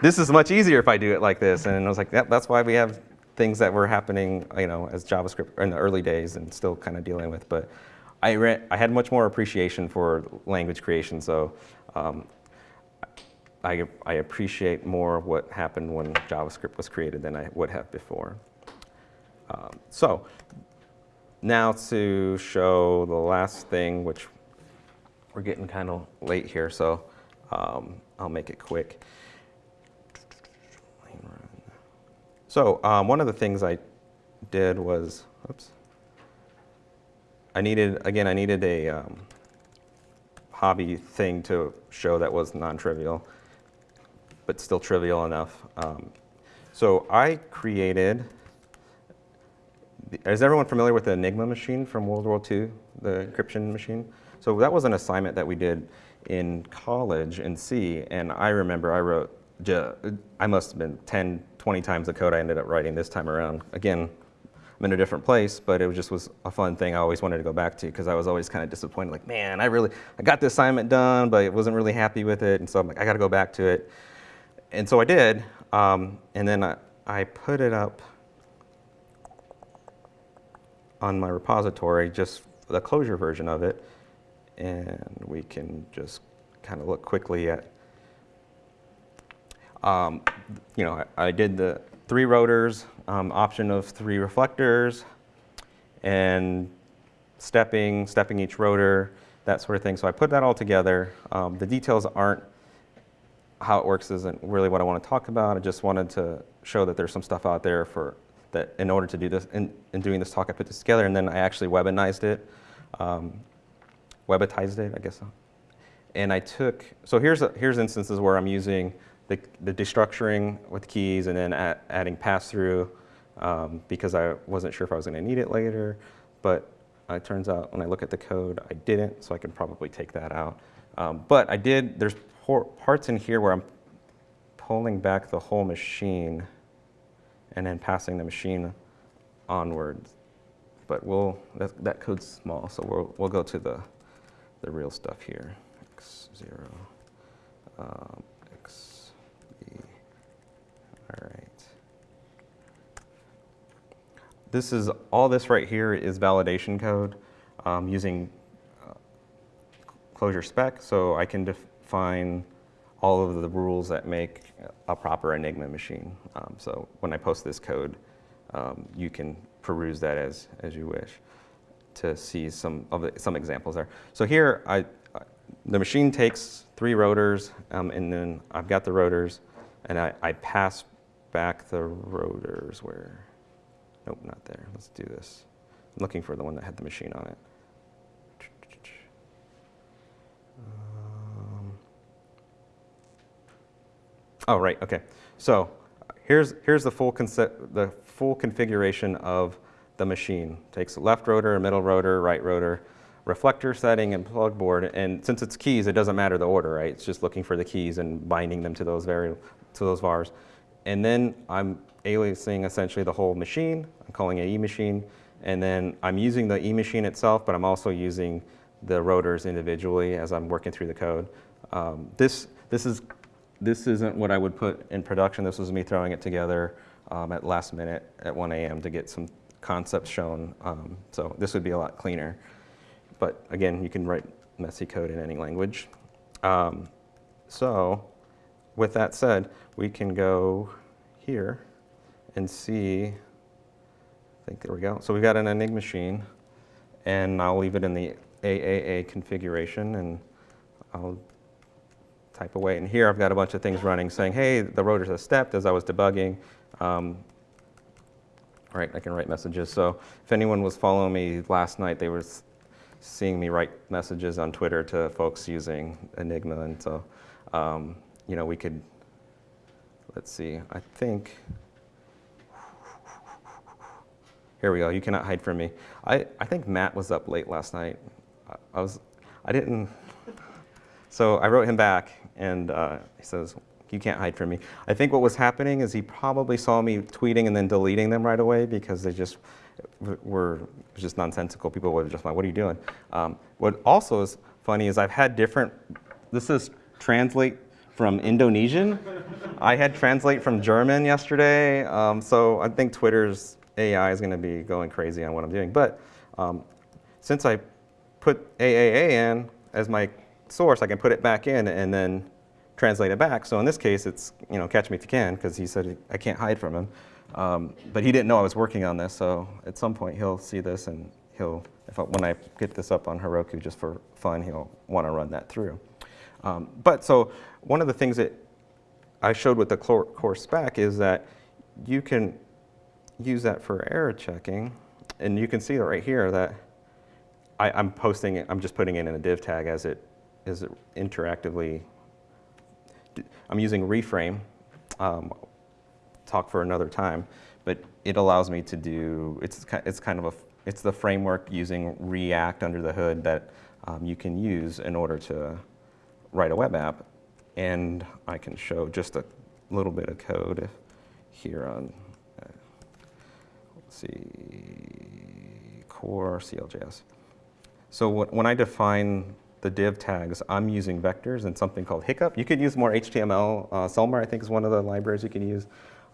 this is much easier if I do it like this, and I was like, yep, that's why we have things that were happening, you know, as JavaScript in the early days and still kind of dealing with. But I I had much more appreciation for language creation, so. Um, I, I appreciate more what happened when JavaScript was created than I would have before. Um, so now to show the last thing, which we're getting kind of late here, so um, I'll make it quick. So um, one of the things I did was, oops, I needed, again, I needed a um, hobby thing to show that was non-trivial, but still trivial enough. Um, so I created is everyone familiar with the Enigma machine from World War II, the encryption machine? So that was an assignment that we did in college in C, and I remember I wrote, I must have been 10, 20 times the code I ended up writing this time around. Again, I'm in a different place, but it just was a fun thing I always wanted to go back to because I was always kind of disappointed, like, man, I really, I got the assignment done, but I wasn't really happy with it, and so I'm like, I got to go back to it. And so I did, um, and then I, I put it up on my repository, just the Clojure version of it, and we can just kind of look quickly at, um, you know, I, I, did the three rotors, um, option of three reflectors, and stepping, stepping each rotor, that sort of thing. So I put that all together. Um, the details aren't, how it works isn't really what I want to talk about. I just wanted to show that there's some stuff out there for that in order to do this, in, in doing this talk, I put this together, and then I actually webinized it, um, webitized it, I guess. And I took, so here's, a, here's instances where I'm using the, the destructuring with keys and then add, adding pass-through um, because I wasn't sure if I was going to need it later. But it turns out when I look at the code, I didn't, so I can probably take that out. Um, but I did, there's parts in here where I'm pulling back the whole machine and then passing the machine onwards. But we'll, that, that code's small, so we'll, we'll go to the, the real stuff here. X0, um, XB, all right. This is, all this right here is validation code um, using uh, Clojure spec, so I can define all of the rules that make a proper Enigma machine. Um, so when I post this code, um, you can peruse that as, as you wish to see some of the, some examples there. So here, I, the machine takes three rotors, um, and then I've got the rotors, and I, I pass back the rotors where, nope, not there. Let's do this. I'm looking for the one that had the machine on it. Um, Oh, right, okay. So here's, here's the full the full configuration of the machine. Takes left rotor, middle rotor, right rotor, reflector setting, and plug board. And since it's keys, it doesn't matter the order, right? It's just looking for the keys and binding them to those vari to those vars. And then I'm aliasing essentially the whole machine. I'm calling it E-machine. And then I'm using the E-machine itself, but I'm also using the rotors individually as I'm working through the code. Um, this, this is this isn't what I would put in production. This was me throwing it together um, at last minute at 1 a.m. to get some concepts shown. Um, so this would be a lot cleaner. But again, you can write messy code in any language. Um, so with that said, we can go here and see, I think there we go. So we've got an Enigma machine, and I'll leave it in the AAA configuration, and I'll type away. And here I've got a bunch of things running saying, hey, the rotors have stepped as I was debugging. Um, right, I can write messages. So if anyone was following me last night, they were seeing me write messages on Twitter to folks using Enigma. And so, um, you know, we could, let's see, I think, here we go, you cannot hide from me. I, I think Matt was up late last night. I, I was, I didn't, so I wrote him back, and uh, he says, "You can't hide from me." I think what was happening is he probably saw me tweeting and then deleting them right away because they just were just nonsensical. People were just like, "What are you doing?" Um, what also is funny is I've had different. This is translate from Indonesian. I had translate from German yesterday, um, so I think Twitter's AI is going to be going crazy on what I'm doing. But um, since I put AAA in as my source, I can put it back in and then translate it back. So in this case, it's, you know, catch me if you can, because he said I can't hide from him. Um, but he didn't know I was working on this, so at some point he'll see this and he'll, I, when I get this up on Heroku just for fun, he'll want to run that through. Um, but so one of the things that I showed with the core spec is that you can use that for error checking, and you can see right here that I, I'm posting it, I'm just putting it in a div tag as it is interactively. I'm using re-frame, um, talk for another time, but it allows me to do, it's, it's kind of a, it's the framework using React under the hood that um, you can use in order to write a web app. And I can show just a little bit of code here on, uh, let's see, core CLJS. So wh- when I define the div tags, I'm using vectors and something called Hiccup. You could use more HTML. Uh, Selmer, I think, is one of the libraries you can use.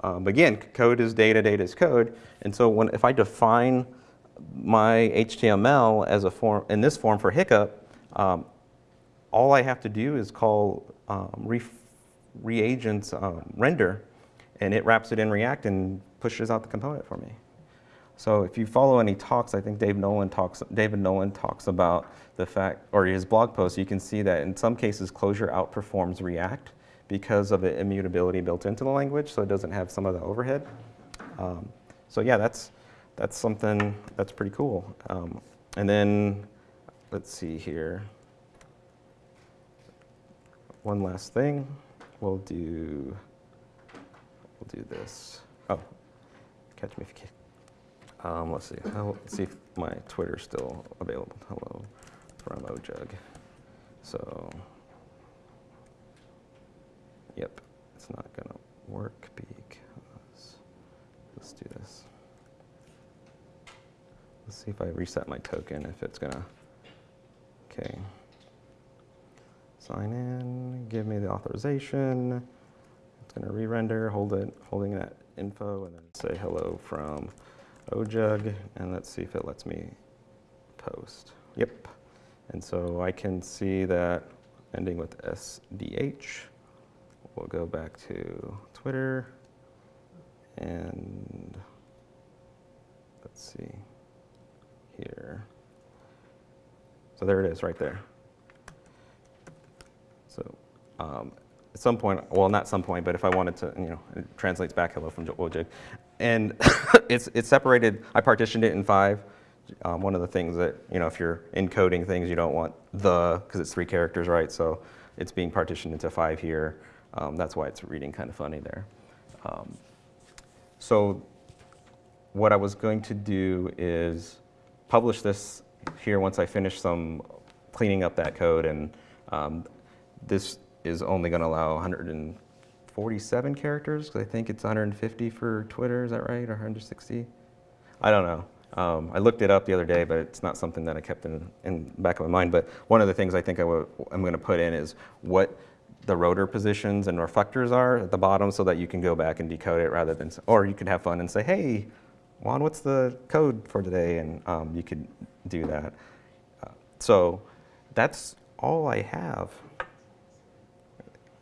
Um, again, code is data, data is code. And so when, if I define my HTML as a form, in this form for Hiccup, um, all I have to do is call um, ref, Reagent's um, render, and it wraps it in React and pushes out the component for me. So if you follow any talks, I think Dave Nolen talks, David Nolen talks about the fact, or his blog post, you can see that in some cases Clojure outperforms React because of the immutability built into the language, so it doesn't have some of the overhead. Um, so yeah, that's, that's something that's pretty cool. Um, and then, let's see here. One last thing, we'll do, we'll do this. Oh, catch me if you can. Um, let's see. I'll see if my Twitter's still available. Hello from OJUG. So, yep, it's not gonna work because let's do this. Let's see if I reset my token if it's gonna. Okay. Sign in. Give me the authorization. It's gonna re-render. Hold it. Holding that info and then say hello from OJUG, and let's see if it lets me post. Yep. And so I can see that ending with SDH. We'll go back to Twitter and let's see here. So there it is right there. So um, at some point, well, not some point, but if I wanted to, you know, it translates back hello from OJUG. And it's, it's separated, I partitioned it in five. Um, one of the things that, you know, if you're encoding things, you don't want the, because it's three characters, right? So it's being partitioned into five here. Um, that's why it's reading kind of funny there. Um, so what I was going to do is publish this here once I finish some cleaning up that code. And um, this is only going to allow 147 characters, because I think it's 150 for Twitter, is that right, or 160? I don't know. Um, I looked it up the other day, but it's not something that I kept in, in back of my mind. But one of the things I think I'm going to put in is what the rotor positions and reflectors are at the bottom so that you can go back and decode it rather than, or you could have fun and say, hey, Juan, what's the code for today? And um, you could do that. Uh, so that's all I have.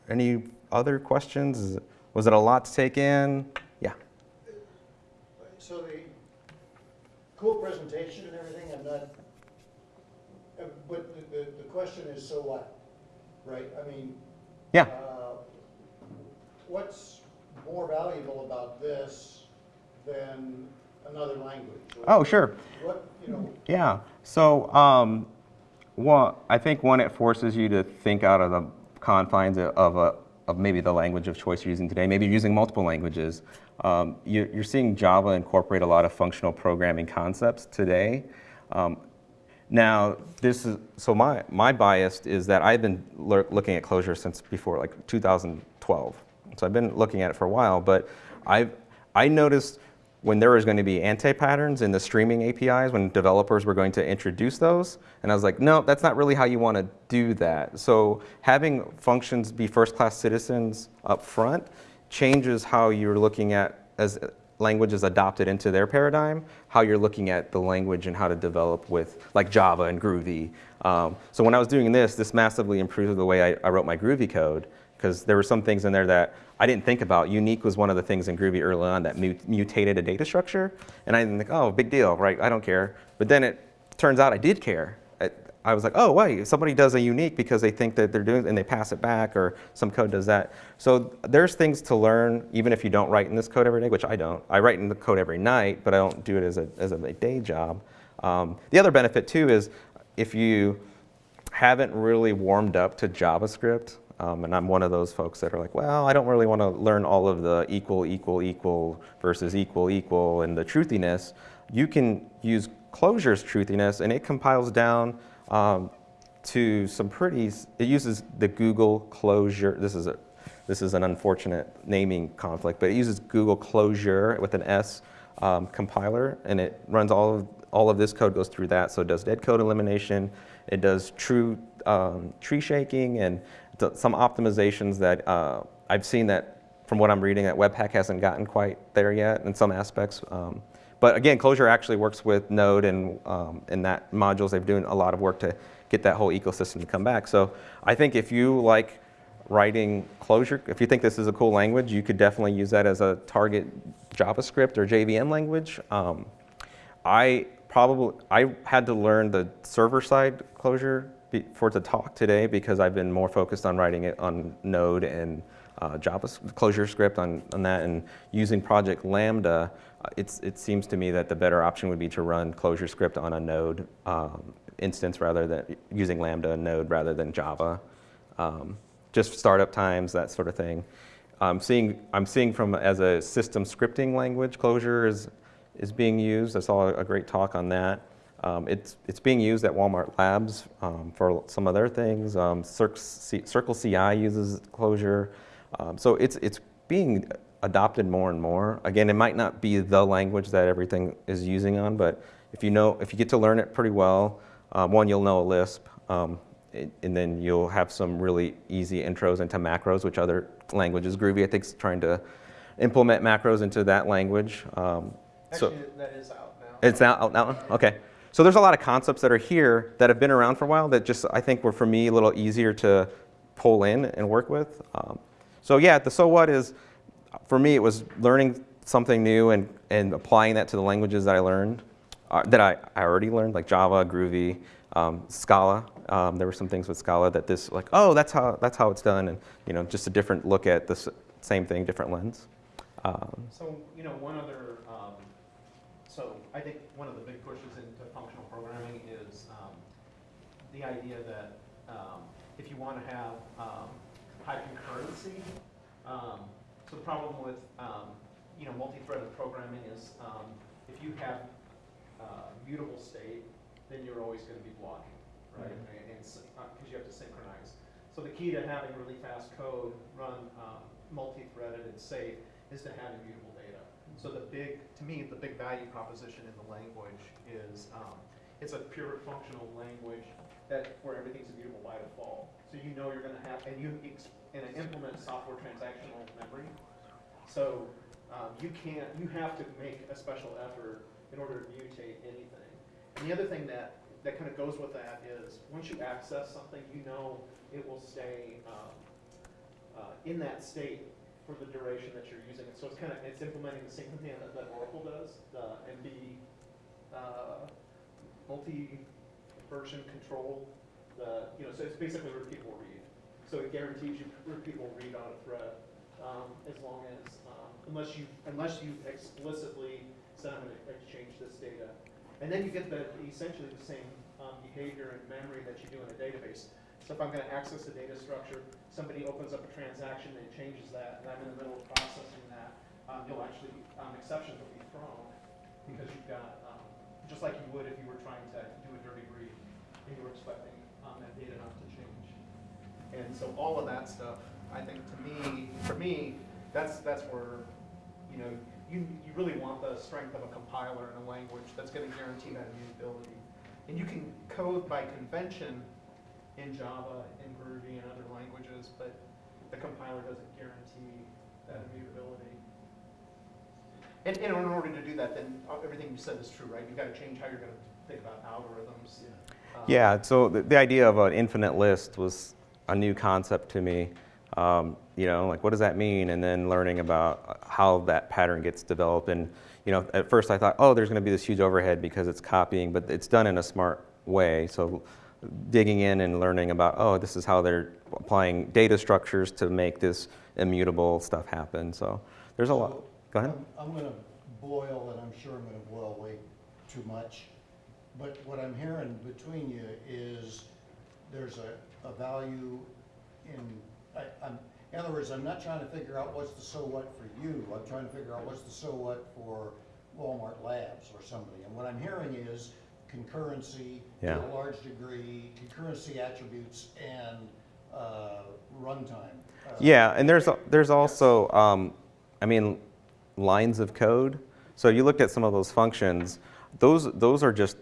Any other questions? Was it a lot to take in? Yeah. So the cool presentation and everything, I'm not, uh, but the, the, the question is, so what? Right, I mean. Yeah. uh, What's more valuable about this than another language? Oh, sure. What, you know, Yeah. So, um, one, I think one, it forces you to think out of the confines of, of, a, of maybe the language of choice you're using today. Maybe you're using multiple languages. Um, you, you're seeing Java incorporate a lot of functional programming concepts today. Um, now, this is so my my bias is that I've been looking at Clojure since before like 2012. So I've been looking at it for a while, but I've I noticed when there was going to be anti-patterns in the streaming APIs when developers were going to introduce those, and I was like, no, that's not really how you want to do that. So having functions be first-class citizens up front changes how you're looking at as languages adopted into their paradigm, how you're looking at the language and how to develop with like Java and Groovy. Um, so when I was doing this, this massively improved the way I, I wrote my Groovy code because there were some things in there that I didn't think about. Unique was one of the things in Groovy early on that mut- mutated a data structure, and I didn't think, oh, big deal, right? I don't care. But then it turns out I did care. I, I was like, oh, wait, somebody does a unique because they think that they're doing, and they pass it back, or some code does that. So there's things to learn, even if you don't write in this code every day, which I don't. I write in the code every night, but I don't do it as a, as a day job. Um, the other benefit too is if you haven't really warmed up to JavaScript, um, and I'm one of those folks that are like, well, I don't really want to learn all of the equal, equal, equal versus equal, equal, and the truthiness. You can use Clojure's truthiness, and it compiles down um, to some pretty. It uses the Google Closure. This is a, this is an unfortunate naming conflict, but it uses Google Closure with an S um, compiler, and it runs all of all of this code goes through that. So it does dead code elimination. It does true um, tree shaking and some optimizations that uh, I've seen that from what I'm reading that Webpack hasn't gotten quite there yet in some aspects. Um, but again, Clojure actually works with Node and um, in that modules. They've doing a lot of work to get that whole ecosystem to come back. So I think if you like writing Clojure, if you think this is a cool language, you could definitely use that as a target JavaScript or JVM language. Um, I probably I had to learn the server side Clojure for to talk today because I've been more focused on writing it on Node and uh, Java ClojureScript on, on that and using Project Lambda. uh, It's, it seems to me that the better option would be to run ClojureScript on a Node um, instance rather than using Lambda and Node rather than Java. Um, just startup times, that sort of thing. I'm seeing, I'm seeing from as a system scripting language, closure is, is being used. I saw a great talk on that. Um, it's, it's being used at Walmart Labs um, for some of their things. Um, CircleCI uses Clojure. Um, so it's, it's being adopted more and more. Again, it might not be the language that everything is using on, but if you know, if you get to learn it pretty well, um, one, you'll know a Lisp, um, it- and then you'll have some really easy intros into macros, which other languages, Groovy I think is trying to implement macros into that language. Um, so- Actually, that is out now. it's out, out now? Okay. So there's a lot of concepts that are here that have been around for a while that just, I think were for me a little easier to, pull in and work with. Um, so yeah, the so what is, for me, it was learning something new and, and applying that to the languages that I learned, uh, that I, I already learned, like Java, Groovy, um, Scala. Um, there were some things with Scala that this, like, oh, that's how, that's how it's done, and you know, just a different look at the same thing, different lens. Um, So, you know, one other, um, so I think one of the big pushes into programming is, um, the idea that, um, if you wanna have, um, high concurrency, um, so the problem with, um, you know, multi-threaded programming is, um, if you have, uh, mutable state, then you're always gonna be blocking, right? And, and, s- uh, you have to synchronize. So the key to having really fast code run, um, multi-threaded and safe is to have immutable data. So the big, to me, the big value proposition in the language is, um, it's a pure functional language that, where everything's immutable by default. So you know you're gonna have, and you, and it implements software transactional memory. So, um, you can't, you have to make a special effort in order to mutate anything. And the other thing that, that kind of goes with that is, once you access something, you know it will stay, um, uh, in that state for the duration that you're using it. So it's kind of, it's implementing the same thing that, that Oracle does, the MB, uh, multi-version control, the, you know, so it's basically repeatable read. So it guarantees you repeatable read on a thread, um, as long as, um, unless you, unless you explicitly say, I'm gonna exchange this data. And then you get the, essentially the same, um, behavior and memory that you do in a database. So if I'm gonna access a data structure, somebody opens up a transaction and changes that, and I'm in the middle of processing that, um, you'll actually, um, exceptions will be thrown, because you've got, just like you would if you were trying to do a dirty read, and you were expecting, um, that data not to change. And so all of that stuff, I think to me, for me, that's, that's where, you know, you, you really want the strength of a compiler in a language that's gonna guarantee that immutability. And you can code by convention in Java, in Groovy, and other languages, but the compiler doesn't guarantee that immutability. And, and in order to do that, then everything you said is true, right? You've gotta change how you're gonna think about algorithms. Um, Yeah, so the, the idea of an infinite list was a new concept to me. Um, you know, like what does that mean? And then learning about how that pattern gets developed. And, you know, at first I thought, oh, there's going to be this huge overhead because it's copying, but it's done in a smart way. So digging in and learning about, oh, this is how they're applying data structures to make this immutable stuff happen. So there's a lot. Go ahead. I'm- I'm gonna boil, and I'm sure I'm gonna boil way too much, but what I'm hearing between you is there's a, a value in, I, I'm, in other words, I'm not trying to figure out what's the so what for you, I'm trying to figure out what's the so what for Walmart Labs or somebody. And what I'm hearing is concurrency to a large degree, concurrency attributes and, uh, runtime. Uh, Yeah, and there's there's also, um, I mean, lines of code. So you looked at some of those functions. Those those are just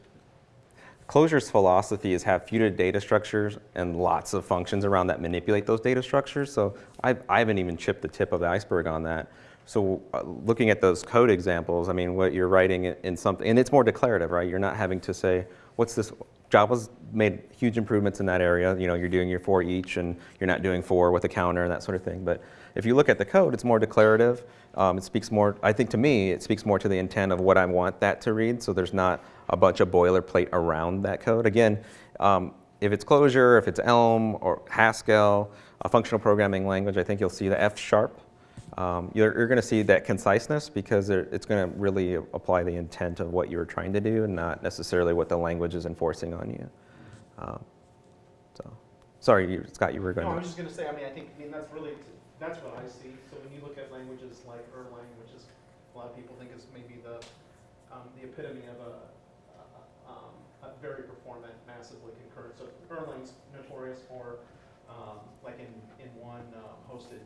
Clojure's philosophy is have few data structures and lots of functions around that manipulate those data structures. So I, I haven't even chipped the tip of the iceberg on that. So uh, looking at those code examples, I mean, what you're writing in, in something, and it's more declarative, right? You're not having to say, what's this? Java's made huge improvements in that area. You know, you're doing your for each, and you're not doing for with a counter and that sort of thing. But if you look at the code, it's more declarative. Um, it speaks more, I think to me, it speaks more to the intent of what I want that to read. So there's not a bunch of boilerplate around that code. Again, um, if it's Clojure, if it's Elm or Haskell, a functional programming language, I think you'll see the F sharp. Um, you're you're going to see that conciseness because it's going to really apply the intent of what you're trying to do and not necessarily what the language is enforcing on you. Um, so, sorry, you, Scott, you were going No, I to. was just gonna say, I mean, I think, I mean, that's really, that's what I see. So when you look at languages like Erlang, which is, a lot of people think is maybe the, um, the epitome of a, a- um, a very performant, massively concurrent. So Erlang's notorious for, um, like in, in one um, hosted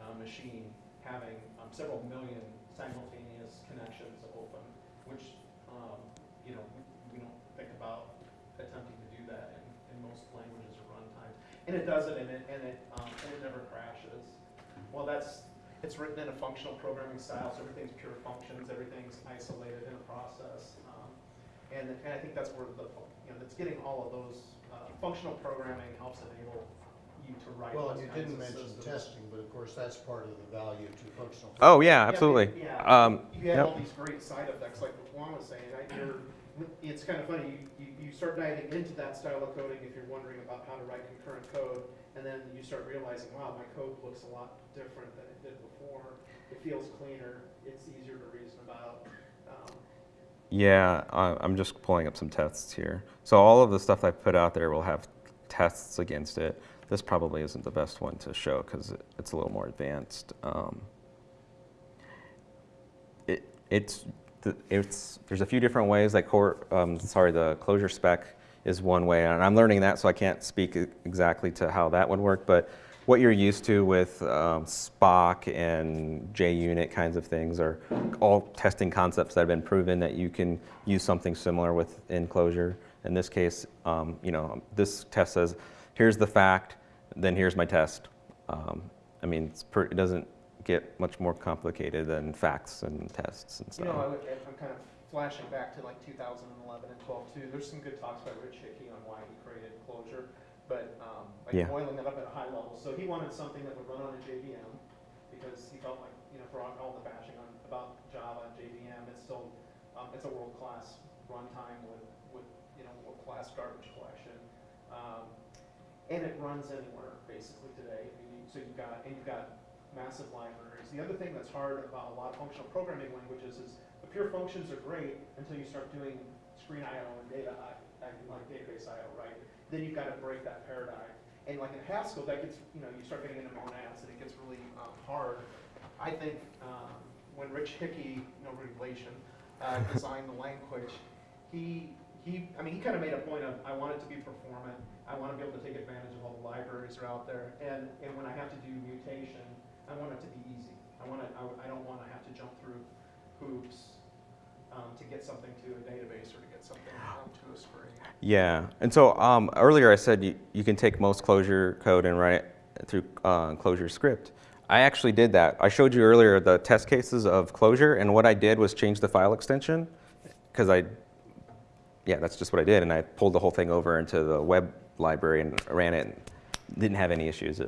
uh, machine, having um, several million simultaneous connections open, which, um, you know, we- we don't think about attempting to do that in, in most languages or runtimes. And it does it, and it, and it, um, and it never crashes. Well, that's, it's written in a functional programming style, so everything's pure functions, everything's isolated in a process. Um, And, and I think that's where the, you know, that's getting all of those, uh, functional programming helps enable you to write Well, those you kinds didn't of mention systems. testing, but of course, that's part of the value to functional. Oh, yeah, Yeah, absolutely. Yeah, Um, you have yep. all these great side effects, like what Juan was saying, I, you're, it's kind of funny, you, you, you start diving into that style of coding if you're wondering about how to write concurrent code, and then you start realizing, wow, my code looks a lot different than it did before, it feels cleaner, it's easier to reason about, um, Yeah, I'm just pulling up some tests here. So all of the stuff I put out there will have tests against it. This probably isn't the best one to show because it's a little more advanced. Um, it, it's, it's, there's a few different ways, like, core, um, sorry, the Clojure spec is one way, and I'm learning that, so I can't speak exactly to how that would work, but what you're used to with um, Spock and JUnit kinds of things are all testing concepts that have been proven that you can use something similar with Clojure. In this case, um, you know, this test says, here's the fact, then here's my test. Um, I mean, it doesn't get much more complicated than facts and tests and stuff. You know, I would, I'm kind of flashing back to like 2011 and 12 too. There's some good talks by Rich Hickey on why he created Clojure, but um, like Yeah. boiling that up at a high level. So he wanted something that would run on a JVM because he felt like, you know, for all, the bashing on about Java and JVM, it's still um, it's a world class runtime with with you know world class garbage collection. Um, and it runs anywhere basically today. I mean, so you've got and you've got massive libraries. The other thing that's hard about a lot of functional programming languages is the pure functions are great until you start doing screen I/O and data like database I/O, right? Then you've got to break that paradigm. And like in Haskell, that gets you know you start getting into monads and it gets really um, hard. I think um, when Rich Hickey, no relation, uh, designed the language, he he I mean he kind of made a point of I want it to be performant. I want to be able to take advantage of all the libraries that are out there. And and when I have to do mutation, I want it to be easy. I want to I, I don't want to have to jump through hoops um, to get something to a database or to get something um, to a screen. Yeah, and so um, earlier I said you, you can take most Clojure code and run it through uh, ClojureScript. I actually did that. I showed you earlier the test cases of Clojure, and what I did was change the file extension because I, yeah, that's just what I did, and I pulled the whole thing over into the web library and ran it. Didn't have any issues.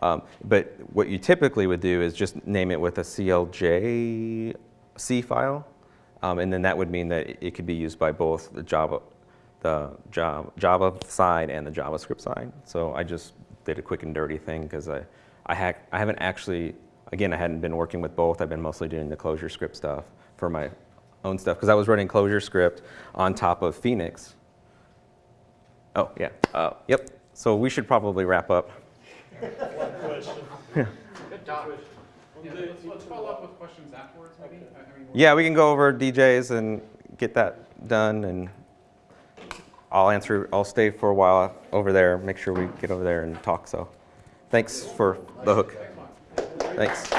Um, but what you typically would do is just name it with a CLJ C file, um, and then that would mean that it could be used by both the Java, the Java, Java side and the JavaScript side. So I just did a quick and dirty thing because I, I, ha- I haven't actually, again, I hadn't been working with both. I've been mostly doing the ClojureScript stuff for my own stuff because I was running ClojureScript on top of Phoenix. Oh, yeah. Uh, yep. So we should probably wrap up. One question. Good job. One Yeah, day let's, you let's two follow will- up with questions afterwards, maybe? Okay. I- I mean, Yeah, we can go over DJs and get that done, and I'll answer. I'll stay for a while over there. Make sure we get over there and talk. So, thanks for the hook. Thanks.